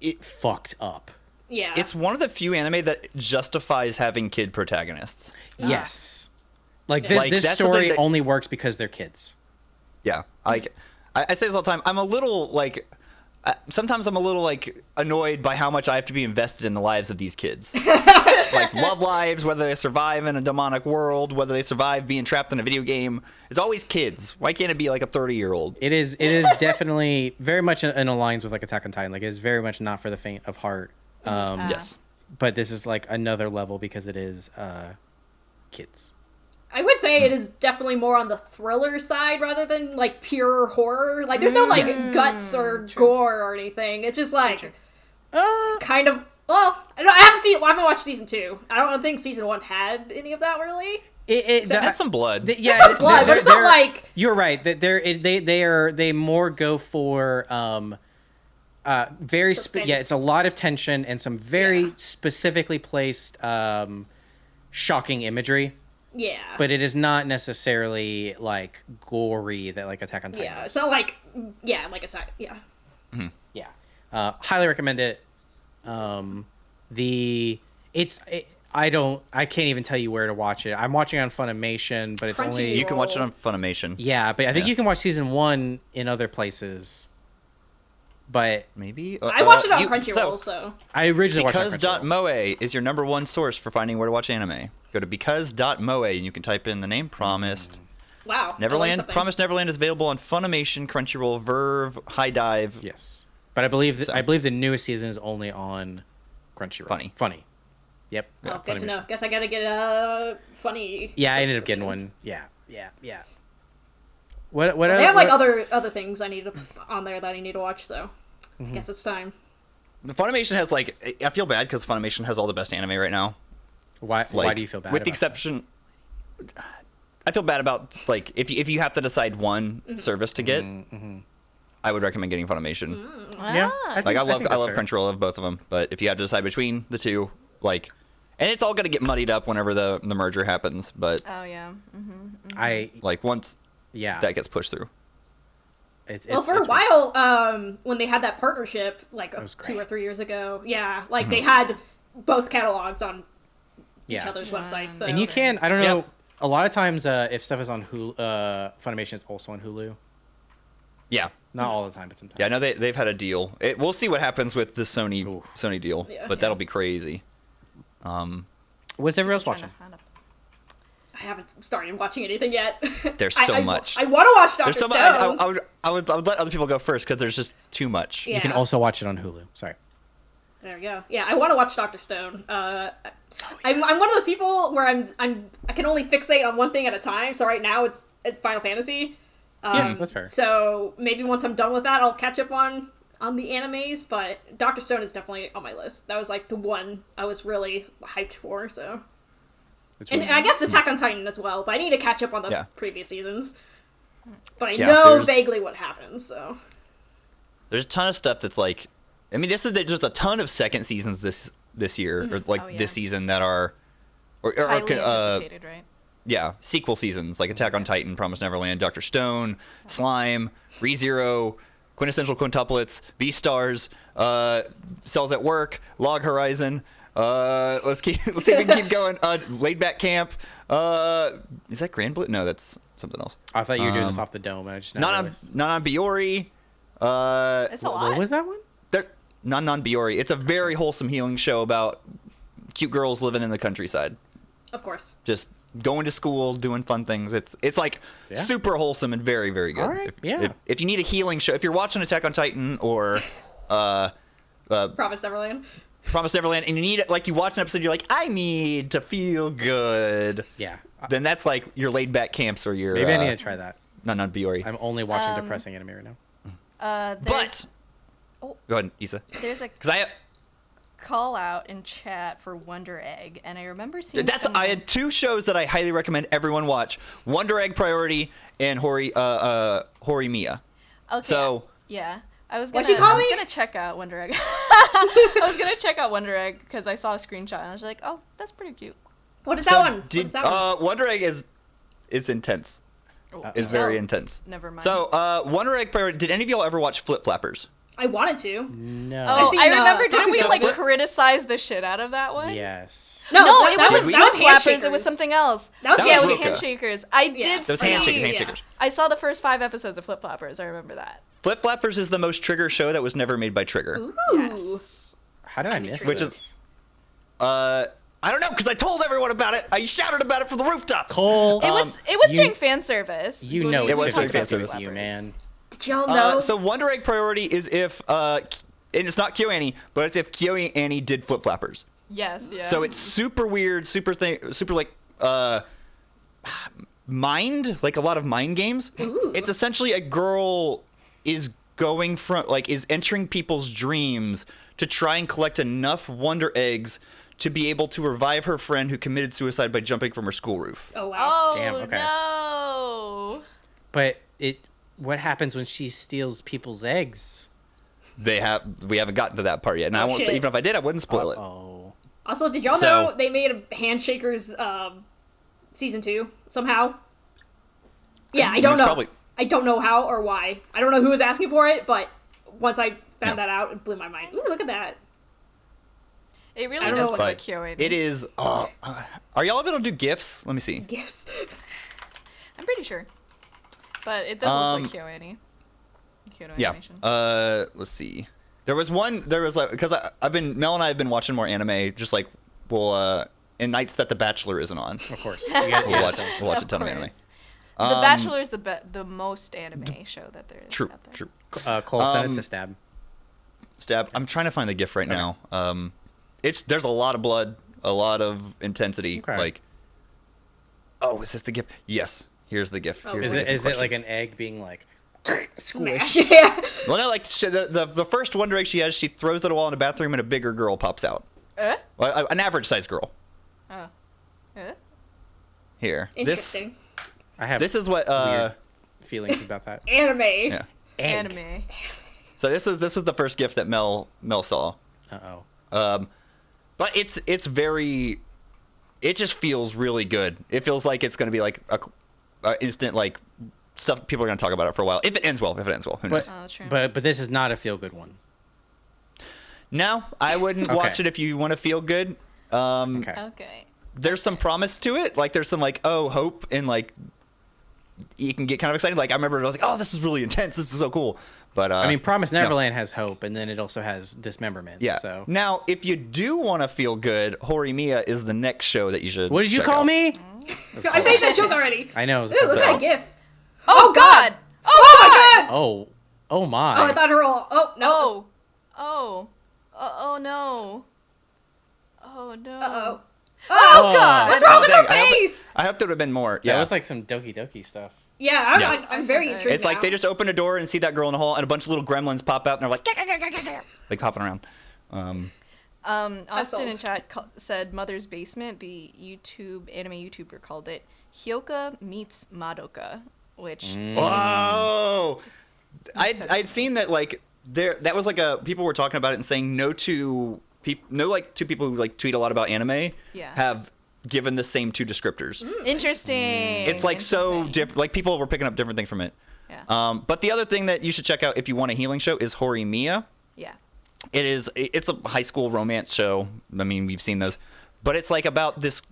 It- fucked up yeah. it's one of the few anime that justifies having kid protagonists. Yes. Like this Like, this story that- only works because they're kids. Yeah, like I, I say this all the time. I'm a little like. Uh, sometimes I'm a little like annoyed by how much I have to be invested in the lives of these kids. like love lives, whether they survive in a demonic world, whether they survive being trapped in a video game. It's always kids. Why can't it be like a 30 year old? It is it is definitely very much in, in alliance with like Attack on Titan. Like it is very much not for the faint of heart. Um, Yes. but this is like another level because it is uh, kids. I would say it is definitely more on the thriller side rather than like pure horror. Like there's no like guts or gore or anything. It's just like kind of. Well, I, don't, I haven't seen. Well, I haven't watched season two. I don't think season one had any of that really. It, it It had some blood. th- yeah, some blood, but not like- you're right. That they're they they are they more go for um, uh, very spe- yeah. It's a lot of tension and some very Yeah. specifically placed um, shocking imagery. Yeah. but it is not necessarily like gory that like Attack on Titan. yeah, does. it's not like yeah, like a side. Yeah. yeah, uh, highly recommend it. Um, the it's it, I don't I can't even tell you where to watch it. I'm watching on Funimation, but it's Crunchyroll. only you can watch it on Funimation. yeah, but I think Yeah. you can watch season one in other places. But Maybe. I uh, watched it uh, on you- Crunchyroll, so- so, I originally watched it on Because Crunchyroll. Moe is your number one source for finding where to watch anime. Go to because.moe and you can type in the name Promised. Mm. wow. Neverland. something. Promised Neverland is available on Funimation, Crunchyroll, VRV, High Dive. Yes, but I believe that, So- I believe the newest season is only on Crunchyroll. Funny. funny. Yep. Oh, good to know. Guess I gotta get a funny. Yeah, I ended up getting one. Yeah, yeah, yeah. What? What? They have like what- other other things I need to on there that I need to watch. So, Mm-hmm. I guess it's time. The Funimation has like I feel bad because Funimation has all the best anime right now. Why? why do you feel bad? With the about exception, I feel bad about like if you, if you have to decide one Mm-hmm. service to get, Mm-hmm. I would recommend getting Funimation. that? Yeah. Ah. think- Like I love think I, love fair. Crunchyroll, I love both of them, but if you have to decide between the two, like, and it's all gonna get muddied up whenever the the merger happens. But Oh yeah. I like once yeah. that gets pushed through, It, Well, it's- for a it's weird. while, um, when they had that partnership, like two or three years ago, yeah, like Mm-hmm. they had both catalogs on each other's Wow. websites. So. And you can. I don't Yep. know. A lot of times, uh, if stuff is on Hulu, uh, Funimation is also on Hulu. yeah, Not all the time, but sometimes. yeah. I know they they've had a deal. It, we'll see what happens with the Sony Oof. Sony deal, Yeah. but that'll be crazy. Um, What's everyone else watching? Find a- I haven't started watching anything yet. There's so I, much. I, want to watch Doctor there's so Stone. much. I, I, I would I would I would let other people go first because there's just too much. Yeah. You can also watch it on Hulu. Sorry. There we go. Yeah, I want to watch Doctor Stone. Uh, I'm, I'm one of those people where I'm I'm I can only fixate on one thing at a time. So right now it's, it's Final Fantasy. Um, Yeah, that's fair. So maybe once I'm done with that, I'll catch up on on the animes. But Doctor Stone is definitely on my list. That was like the one I was really hyped for. So It's and really- I guess Attack on Titan as well. But I need to catch up on the Yeah. previous seasons. But I Yeah, know there's- vaguely what happens. So There's a ton of stuff that's like, I mean, this is just a ton of second seasons this this year or like Oh, yeah. this season that are, or, or Highly uh, anticipated, right? yeah, sequel seasons like Attack on Titan, Promise Neverland, Doctor Stone, Slime, ReZero, Quintessential Quintuplets, Beastars, uh, Cells at Work, Log Horizon. Uh, let's keep let's see if we can keep going. Uh, Laid Back Camp. Uh, is that Grand Blue? No, that's something else. I thought you were doing this um, off the dome. and I just now Not on not on Biyori. Uh, It's a lot. what was that one? there, non non Biyori. It's a very wholesome healing show about cute girls living in the countryside, of course. just going to school, doing fun things. It's it's like Yeah. super wholesome and very very good. All right, If, yeah. If, if you need a healing show, if you're watching Attack on Titan or uh, uh, Promise Neverland. Promise Neverland, and you need it, like you watch an episode, you're like, I need to feel good. Yeah. Then that's like your laid back camps or your Maybe uh, I need to try that. No, not Biyori. I'm only watching Um, depressing anime right now. Uh, But Oh. go ahead, Yssa, there's a because I. call out in chat for Wonder Egg, and I remember seeing. That's some- I had two shows that I highly recommend everyone watch: Wonder Egg Priority and Hori uh, uh Hori Mia. Okay. So- yeah, I was gonna. What'd you call I was me? gonna check out Wonder Egg. I was gonna check out Wonder Egg because I saw a screenshot and I was like, oh, that's pretty cute. What is So that one? Did, what is that one? uh, Wonder Egg is it's intense. Oh, It's very Oh. intense. Never mind. So uh, Wonder Egg Priority. Did any of y'all ever watch Flip Flappers? I wanted to. No. Oh, seen, I uh, remember. Didn't we like Flip- criticize the shit out of that one? Yes. No, No, that, it that wasn't was flip that was flappers. It was something else. That was That yeah, it was was handshakers. I Yeah. did That was see. Handshakers. Yeah. Handshakers. I saw the first five episodes of Flip Flappers. I remember that. Flip Flappers is the most Trigger show that was never made by Trigger. Ooh. Yes. How did I miss Which this? is- Uh, I don't know because I told everyone about it. I shouted about it from the rooftop. Cole. It was. It was you- during fan service. You know It was talked during fan with Flip you, man. Did y'all know? Uh, so Wonder Egg Priority is if uh, and it's not KyoAni, but it's if KyoAni did Flip Flappers. Yes. Yeah. So it's super weird, super thing, super like uh, mind, like a lot of mind games. It's essentially a girl is going from like is entering people's dreams to try and collect enough Wonder Eggs to be able to revive her friend who committed suicide by jumping from her school roof. oh wow. Oh Damn, okay. no. But it. What happens when she steals people's eggs? They have we haven't gotten to that part yet, and I won't say even if I did, I wouldn't spoil it. Oh. Also, did y'all So- know they made a Handshakers um, season two somehow? Yeah, I It don't know. probably- I don't know how or why. I don't know who was asking for it, but once I found Yeah. that out, it blew my mind. Ooh, look at that. It really does look what- like KyoAni. It is. Uh, uh, are y'all able to do gifs? Let me see. Yes. I'm pretty sure. But it does Um, look like KyoAni. Kyoto Yeah. animation. Uh, let's see. There was one. There was like because I've been Mel and I have been watching more anime. Just like well, uh, in nights that The Bachelor isn't on, Of course. You we'll yeah. watch we'll watch a Of ton of anime. the Um, Bachelor is the be- the most anime show that there is. True. out there. True. Uh, Cole sent it Um, to Stab. Stab. I'm trying to find the gif right now. Um, it's there's a lot of blood, a lot of intensity. Okay. Like, oh, is this the gif? Yes. Here's the gif. Oh, Here's Is the it gif in is it like an egg being like Smash. squish? yeah. Well, no, like she, the, the the first Wonder Egg she has, she throws it at a wall in a bathroom, and a bigger girl pops out. Eh? Well, a- an average sized girl. Oh. Eh? Here. This Interesting. I have this is what uh feelings about that. Anime. yeah. Egg. Anime. So this is this was the first gift that Mel Mel saw. Uh oh. Um, but it's it's very, it just feels really good. It feels like it's going to be like a, a instant like stuff people are going to talk about it for a while. If it ends well, if it ends well, who knows? But, Oh, true. but but this is not a feel good one. no, I wouldn't Okay. watch it if you want to feel good. Um, Okay. Okay. There's some promise to it. Like there's some like oh hope and like you can get kind of excited. Like I remember I was like oh this is really intense. This is so cool. But uh, I mean, Promise no. Neverland has hope, and then it also has dismemberment. Yeah. So Now, if you do want to feel good, Horimiya is the next show that you should. what did you call out. me? I made that joke already. I know. it was Ooh, look at so- that gif. Oh, God! Oh, Oh my god! Oh. Oh my. Oh, I thought her all. Oh no. Oh. Oh. Oh, oh no. Oh no. Uh oh. Oh, God. What's wrong with dang, her I hope- face? I hope there would have been more. That Yeah. It was like some Doki Doki stuff. Yeah, I'm, Yeah. I'm, I'm very Okay. intrigued. it's like they just open a door and see that girl in the hall, and a bunch of little gremlins pop out, and they're like, like popping around. Um, Um, Austin old. in chat ca- said Mother's Basement. The YouTube anime YouTuber called it Hyouka meets Madoka, which Mm. whoa! I'd, I'd seen that like there that was like a people were talking about it and saying no two people no like two people who like tweet a lot about anime Yeah. have given the same two descriptors. interesting. It's like so different. Like people were picking up different things from it. Yeah. Um, but the other thing that you should check out if you want a healing show is Horimiya. yeah. It is. It's a high school romance show. I mean, we've seen those, but it's like about this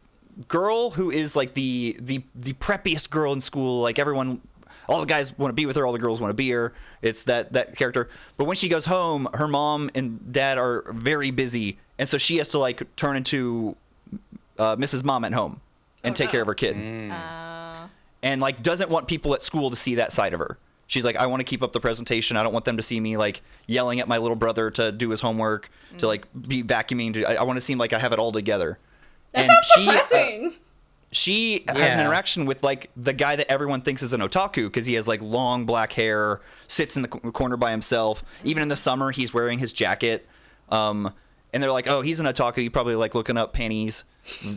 girl who is like the the the preppiest girl in school. Like everyone, all the guys want to be with her. All the girls want to be her. It's that that character. But when she goes home, her mom and dad are very busy, and so she has to like turn into uh, Mrs. Mom at home and Oh, take no. care of her kid Uh, and like doesn't want people at school to see that side of her. She's like, I want to keep up the presentation. I don't want them to see me like yelling at my little brother to do his homework, to like be vacuuming. To, I, I want to seem like I have it all together. That sounds she uh, depressing. she has an interaction with like the guy that everyone thinks is an otaku because he has like long black hair, sits in the co- corner by himself. Even in the summer, he's wearing his jacket. Um, and they're like, "Oh, he's an otaku. You probably like looking up panties,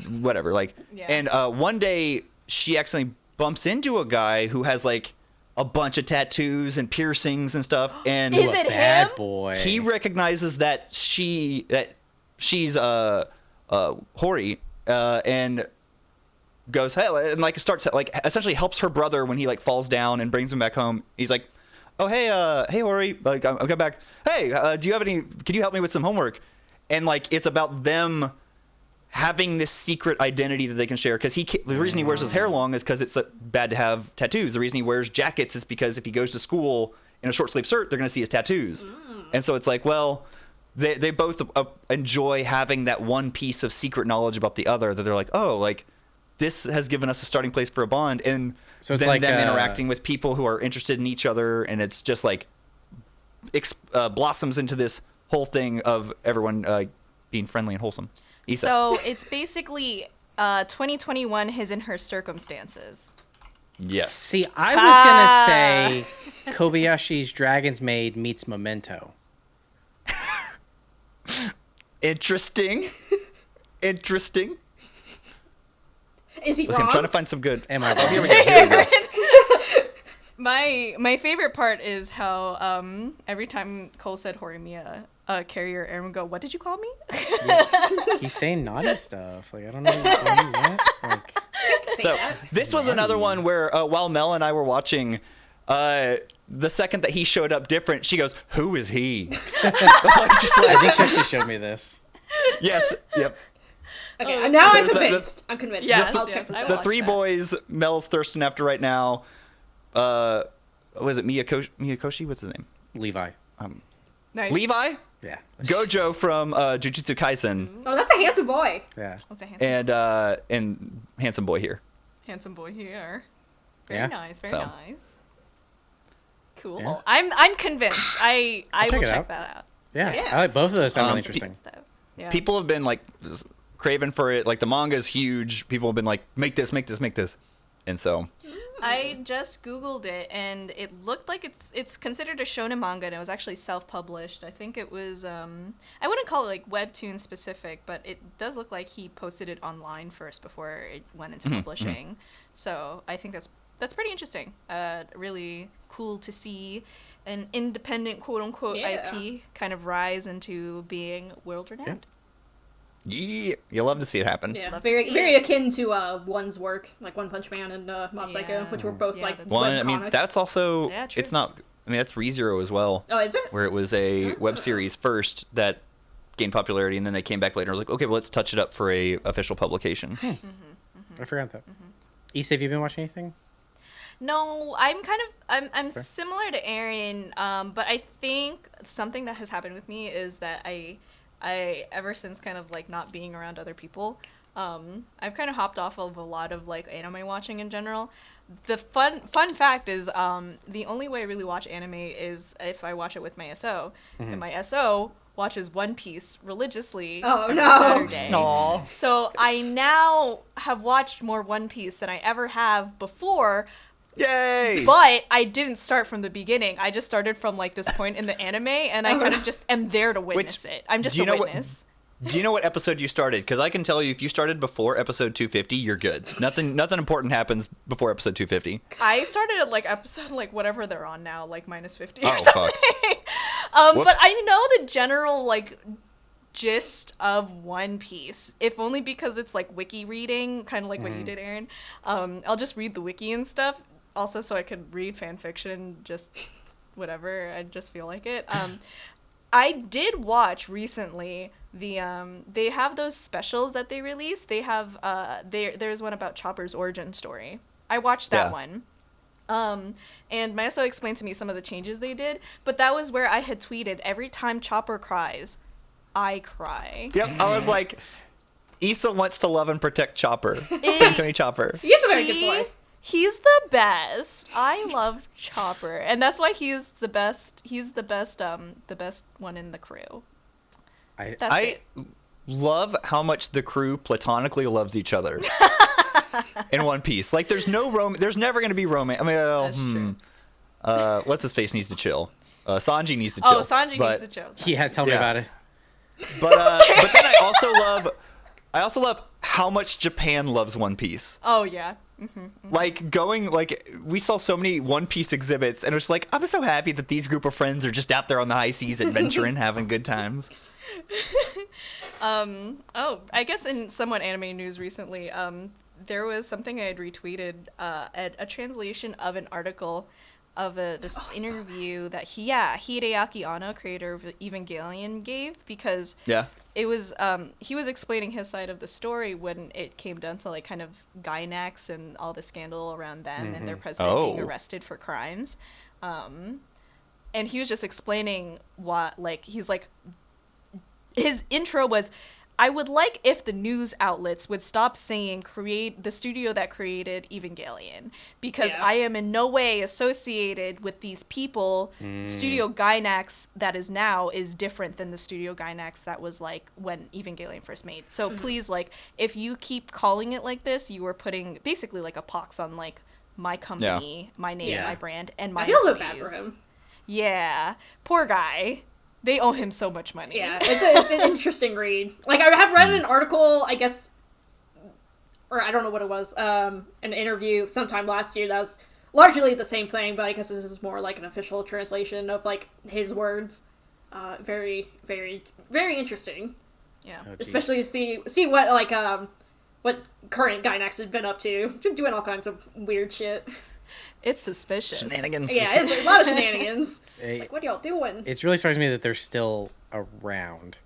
whatever." Like, Yeah. and uh, one day she accidentally bumps into a guy who has like a bunch of tattoos and piercings and stuff, and Is it Bad him? boy. he recognizes that she that she's uh uh Hori uh and goes hey and like starts like essentially helps her brother when he like falls down and brings him back home. He's like, oh hey uh hey Hori like I'm, I'm coming back. Hey, uh, do you have any? Can you help me with some homework? And like it's about them having this secret identity that they can share. Because he the reason he wears his hair long is because it's uh, bad to have tattoos. The reason he wears jackets is because if he goes to school in a short sleeve shirt they're going to see his tattoos. And so it's like well they, they both uh, enjoy having that one piece of secret knowledge about the other that they're like oh like this has given us a starting place for a bond. And So then like, them uh, interacting with people who are interested in each other and it's just like uh, blossoms into this whole thing of everyone uh, being friendly and wholesome Yssa. So it's basically uh, 2021 his and her circumstances. Yes. See, I Ah. was gonna say Kobayashi's Dragon's Maid meets Memento. Interesting. Interesting. Is he Listen, I'm trying to find some good. Am I Oh, here we wrong? go. Here we go. My my favorite part is how um, every time Cole said Horimiya, uh, Carrier Aaron would go, "What did you call me?" He's saying naughty stuff. Like I don't know what. Like So this was another one where uh, while Mel and I were watching, uh, the second that he showed up different, she goes, "Who is he?" Like, just I think she actually showed me this. yes. Yep. Okay, now I'm There's the- the- convinced. I'm convinced. Yes, I'll yes, check this I out. The three that. boys Mel's thirsting after right now. Uh, was it Miyakoshi? Miyakoshi? What's his name? Levi. nice. Levi. Yeah. Gojo from uh, Jujutsu Kaisen Oh, that's a handsome boy. Yeah. What's a handsome, and uh, and handsome boy here. handsome boy here. Very Yeah. nice. Very So. nice. Cool. Yeah. I'm I'm convinced. I I I'll will check check out. that out. Yeah. Yeah. I like both of those. Sound Um, really interesting. Stuff. Yeah. people have been like craving for it. Like the manga is huge. People have been like, make this, make this, make this. And so, I just googled it and it looked like it's it's considered a shonen manga and it was actually self-published. I think it was um I wouldn't call it like webtoon specific, but it does look like he posted it online first before it went into publishing. So, I think that's that's pretty interesting. Uh really cool to see an independent quote unquote Yeah. IP kind of rise into being world renowned. yeah, you love to see it happen. Yeah, Love very very it. akin to uh, One's work, like One Punch Man and uh, Mob Psycho, which were both Yeah, like that's One, web I mean, that's also Yeah, it's not. I mean, that's ReZero as well, Oh, is it? where it was a web series first that gained popularity, and then they came back later and was like, okay, well, let's touch it up for a official publication. Nice. Mm-hmm. I forgot that. Yssa, have you been watching anything? No, I'm kind of I'm I'm Fair. similar to Aaron, um, but I think something that has happened with me is that I I ever since kind of like not being around other people, um, I've kind of hopped off of a lot of like anime watching in general. The fun fun fact is um, the only way I really watch anime is if I watch it with my SO, and my SO watches One Piece religiously Oh, every no. Saturday. Aw. So I now have watched more One Piece than I ever have before, Yay! but I didn't start from the beginning. I just started from like this point in the anime, and I kind of just am there to witness it. I'm just do you a know what- witness. Do you know what episode you started? Because I can tell you, if you started before episode 250, you're good. Nothing, nothing important happens before episode 250. I started at like episode like whatever they're on now, like minus fifty. or Oh, something. fuck. um, but I know the general like gist of One Piece, if only because it's like wiki reading, kind of like what you did, Aaron. Um, I'll just read the wiki and stuff, also so I could read fan fiction, just whatever. I just feel like it. Um, I did watch recently the um they have those specials that they release. They have uh there there's one about Chopper's origin story. I watched that Yeah. one. Um, and Maso explained to me some of the changes they did, but that was where I had tweeted every time Chopper cries, I cry. Yep, I was like, Yssa wants to love and protect Chopper. It- Tony Chopper. He's a very He- good boy. He's the best. I love Chopper, and that's why he's the best. He's the best. Um, the best one in the crew. I, That's I it. love how much the crew platonically loves each other in One Piece. Like, there's no rom. There's never gonna be romance. I mean, well, That's hmm. true. Uh, what's his face needs to chill. Uh, Sanji needs to chill. Oh, Sanji but, needs to chill. yeah, tell me Yeah. about it. But uh, but then I also love, I also love how much Japan loves One Piece. Oh yeah. Like going like we saw so many One Piece exhibits, and it was like I'm so happy that these group of friends are just out there on the high seas adventuring, having good times. Um. Oh, I guess in somewhat anime news recently, um, there was something I had retweeted, uh, a, a translation of an article of a this interview that he, yeah, Hideaki Anno, creator of Evangelion, gave because Yeah. It was um he was explaining his side of the story when it came down to like kind of Gainax and all the scandal around them and their president being Oh. arrested for crimes. Um and he was just explaining what like he's like his intro was I would like if the news outlets would stop saying create the studio that created Evangelion because Yeah. I am in no way associated with these people. Hmm. Studio Gainax that is now is different than the Studio Gainax that was like when Evangelion first made. So mm-hmm. please like if you keep calling it like this, you are putting basically like a pox on like my company, my name, Yeah. my brand, and my I feel so bad for him. Yeah. Poor guy. They owe him so much money. Yeah, it's, a, it's an interesting read. Like I had read an article, I guess, or I don't know what it was, um, an interview sometime last year that was largely the same thing, but I guess this is more like an official translation of like his words. Uh, very, very, very interesting. Yeah. Oh. Especially to see see what like um what current Gainax has been up to, just doing all kinds of weird shit. It's suspicious. Shenanigans. Yeah, it's a lot of shenanigans. It's like, what are y'all doing? It's really surprising me that they're still around.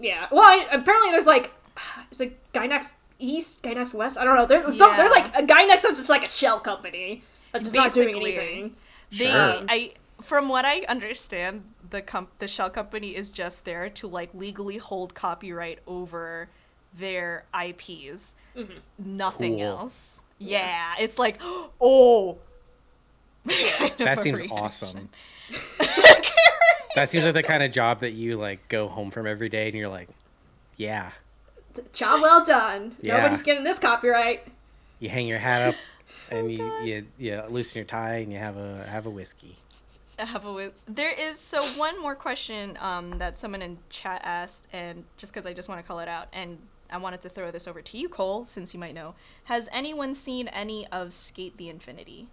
Yeah. Well, I, apparently there's like, is it Gainax East, Gainax West? I don't know. There's some, there's like a Gainax that's just like a shell company that's just not doing Basically. anything. They, Sure. I, from what I understand, the com- the shell company is just there to like legally hold copyright over their IPs. Mm-hmm. Nothing Cool. else. Yeah, it's like, oh. of That seems awesome. that seems like the kind of job that you like go home from every day and you're like, yeah. Job well done. Yeah. Nobody's getting this copyright. You hang your hat up and you, you you loosen your tie and you have a have a whiskey. I have a there is so one more question um, that someone in chat asked and just because i just want to call it out and i wanted to throw this over to you cole since you might know has anyone seen any of SK8 the Infinity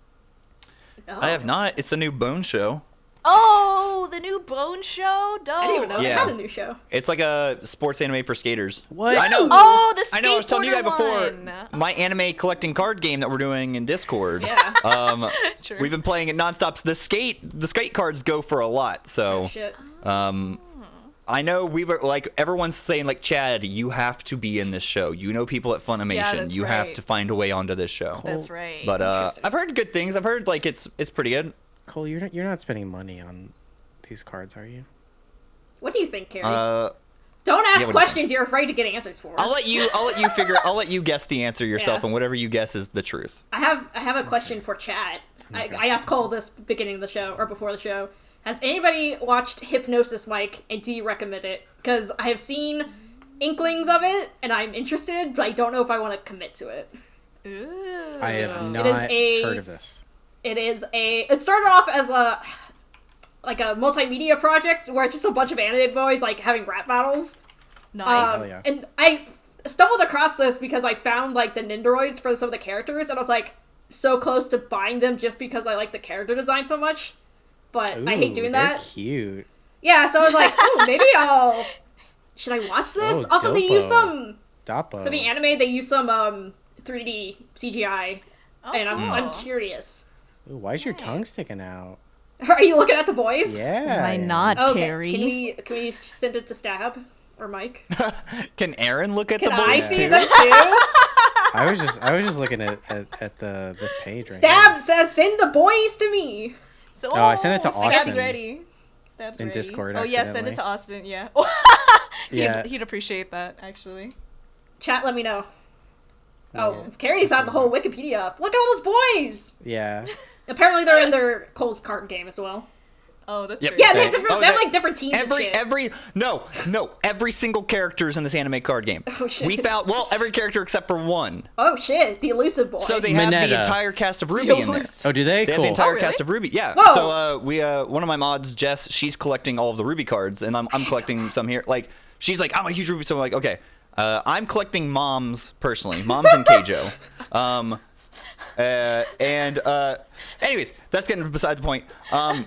I have not. It's the new Bone Show. oh the new bone show dope I didn't even know Yeah. they had a new show. It's like a sports anime for skaters. What? I know. oh the I know. I was telling you guys before one. my anime collecting card game that we're doing in Discord. Yeah. Um, True. we've been playing it nonstop. The skate, the skate cards go for a lot. So, Oh, shit. um, I know we were like everyone's saying like Chad, you have to be in this show. You know people at Funimation. that's you have to find a way onto this show. that's right But uh, I've heard good things. I've heard like it's it's pretty good. Cole, you're not you're not spending money on these cards, are you? What do you think, Kerry? Uh, Don't ask yeah, questions you're afraid to get answers for. I'll let you. I'll let you figure. I'll let you guess the answer yourself, Yeah. and whatever you guess is the truth. I have I have a question for chat. I, I asked Cole this beginning of the show or before the show. Has anybody watched Hypnosis Mic and do you recommend it? Because I have seen inklings of it and I'm interested, but I don't know if I want to commit to it. Ooh. I have not is a- heard of this. It is a. It started off as a like a multimedia project where it's just a bunch of anime boys like having rap battles. nice Um, yeah. And I stumbled across this because I found like the Nendoroids for some of the characters, and I was like so close to buying them just because I like the character design so much. But I hate Ooh, doing they're that. Cute. Yeah, so I was like, oh, maybe I'll. Should I watch this? Oh, also, they use some Doppo. for the anime. They use some um 3D CGI, Oh, and I'm I'm curious. Ooh, why is your tongue sticking out? Are you looking at the boys? Yeah. Am I I am. not, Okay. Kerry? Can we can we send it to Stab or Mike? Can Aaron look at Can the boys I boys see too? them too? I was just I was just looking at, at, at the this page right Stab now. says send the boys to me. So, Oh, I sent it to oh, Austin. Austin. ready. Stab's In ready. Discord, Oh yeah, send it to Austin. Yeah. he'd, Yeah. he'd appreciate that actually. Chat, let me know. Oh, Yeah. Kerry's got the whole Wikipedia. Look at all those boys. Yeah. Apparently, they're in their Cole's card game as well. Oh, that's Yep. very Yeah, they cool. have different. Oh, they have like different teams. Every and shit. every no no every single character is in this anime card game. Oh, shit. We found well every character except for one. Oh shit, the elusive boy. So they have the entire cast of RWBY in there. Oh, do they? They have the entire Oh, really? cast of RWBY. Yeah. Whoa. So uh, we uh, one of my mods, Jess, she's collecting all of the RWBY cards, and I'm, I'm collecting some here. Like she's like, I'm a huge RWBY, so I'm like, okay. Uh, I'm collecting moms personally, moms and Keijo. Um, uh, and uh, anyways, that's getting beside the point. Um,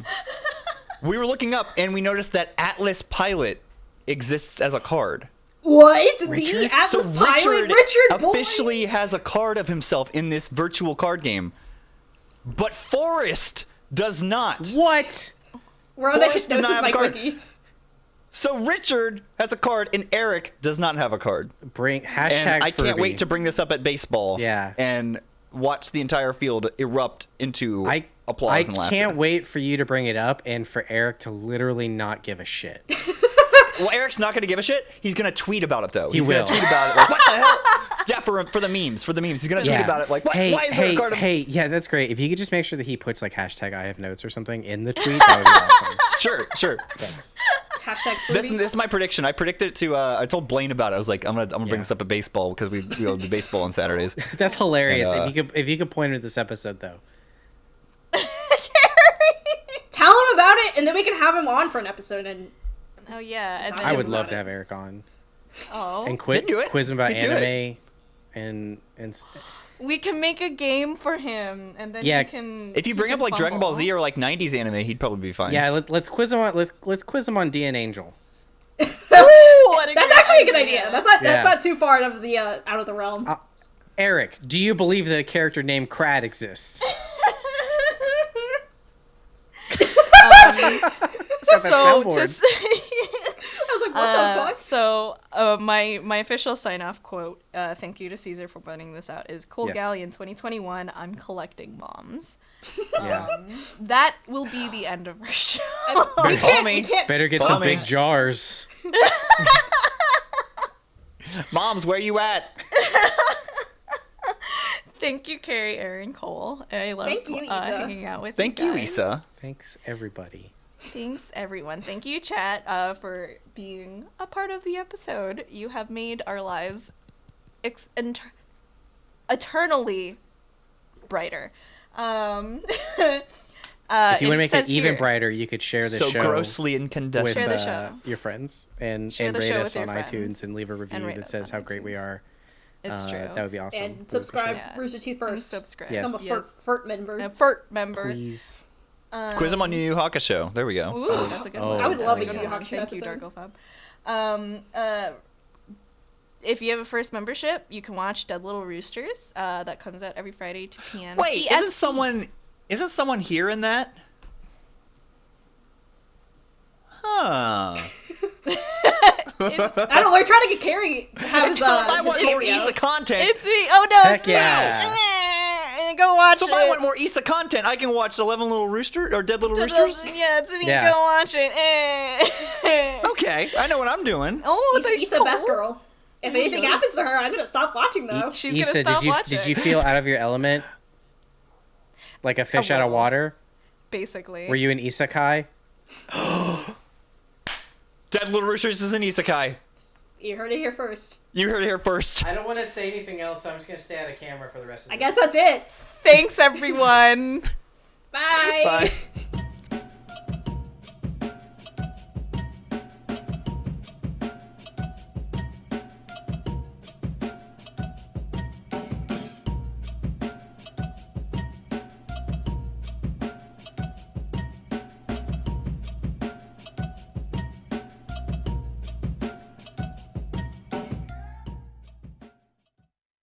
we were looking up and we noticed that Atlas Pilot exists as a card. what? The Atlas So Pilot, Richard, Richard boy? officially has a card of himself in this virtual card game, but Forrest does not. What? We're on the Forrest does not have a card. wiki. So Richard has a card and Eric does not have a card. Bring hashtag. And I can't wait to bring this up at baseball. Yeah. And watch the entire field erupt into I applause I and laughter. I can't wait for you to bring it up and for Eric to literally not give a shit. Well, Eric's not going to give a shit. He's going to tweet about it though. He He's will. going to tweet about it. Like, what the hell? Yeah, for for the memes, for the memes. He's going to tweet about it. Like, what, hey, why is hey, there a card? of- hey, yeah, that's great. If you could just make sure that he puts like hashtag I have notes or something in the tweet, that would be awesome. Sure, sure. Thanks. Hashtag This, this is my prediction. I predicted it to. Uh, I told Blaine about it. I was like, I'm gonna, I'm gonna bring Yeah. this up at baseball because we we do baseball on Saturdays. That's hilarious. And, uh, if you could, if you could point to this episode though. Tell him about it, and then we can have him on for an episode. And Oh yeah. And I him would love about to it. have Eric on Oh. and quit He'd do it. quiz him about He'd do it. anime, and and s- we can make a game for him, and then Yeah, he can. If you bring up like Dragon Ball. Z or like '90s anime, he'd probably be fine. yeah, let's let's quiz him on let's let's quiz him on D.N.Angel. Ooh, that's actually a good idea. That's not that's Yeah. not too far out of the uh, out of the realm. Eric, do you believe that a character named Krad exists? so to say, I was like, what uh, the fuck? so uh, my my official sign off quote. Uh, thank you to Caesar for putting this out. Is Cole Yes. Gallian 2021. I'm collecting bombs. yeah. That will be the end of our show. You Call me. Better get Follow some me. big jars. Moms, where you at? Thank you, Kerry, Aaron, Cole. I love you, uh, hanging out with Thank you. you, guys. Yssa. Thanks everybody. Thanks, everyone. Thank you, chat, uh, for being a part of the episode. You have made our lives ex- inter- eternally brighter. Um, uh, If you want to make it even here- brighter, you could share the so show grossly with incandescent. Share the uh, show. your friends and, Share and rate us on iTunes friends and leave a review that says on how great we are. It's Uh, true. That would be awesome. And would subscribe Yeah. Rooster Teeth And first. subscribe. Yes. Become a Yes. furt, furt member. A FERT member. Please. Um, Quiz them on your Yu Yu Hakusho. There we go. Ooh, that's a good Oh, one. I would That's love a good Yu Yu one. Hakusho Thank you, episode. Darkofab. Um, uh, if you have a first membership, you can watch Dead Little Roosters. Uh, that comes out every Friday, 2 p.m. Wait, CST. isn't someone isn't someone here in that? Huh. I don't know. We're trying to get Kerry to have his, so uh, if I his want more cameo. Yssa content. It's me. Oh no, Heck it's yeah. me. Go watch so if. I want more Yssa content, I can watch Eleven Little Rooster or Dead Little Dead Roosters. Little- Yeah, it's me. Yeah. Go watch it. Eh. Okay, I know what I'm doing. Oh, Yssa, that's Issa cool. best girl. If anything happens to her, I'm gonna stop watching though. She's Issa, gonna stop did you watching. did you feel out of your element? Like a fish out of water? Basically. Were you an isekai? Dead Little Roosters is an isekai. You heard it here first. You heard it here first. I don't want to say anything else, so I'm just gonna stay out of camera for the rest of the I guess that's it. Thanks, everyone. Bye. Bye.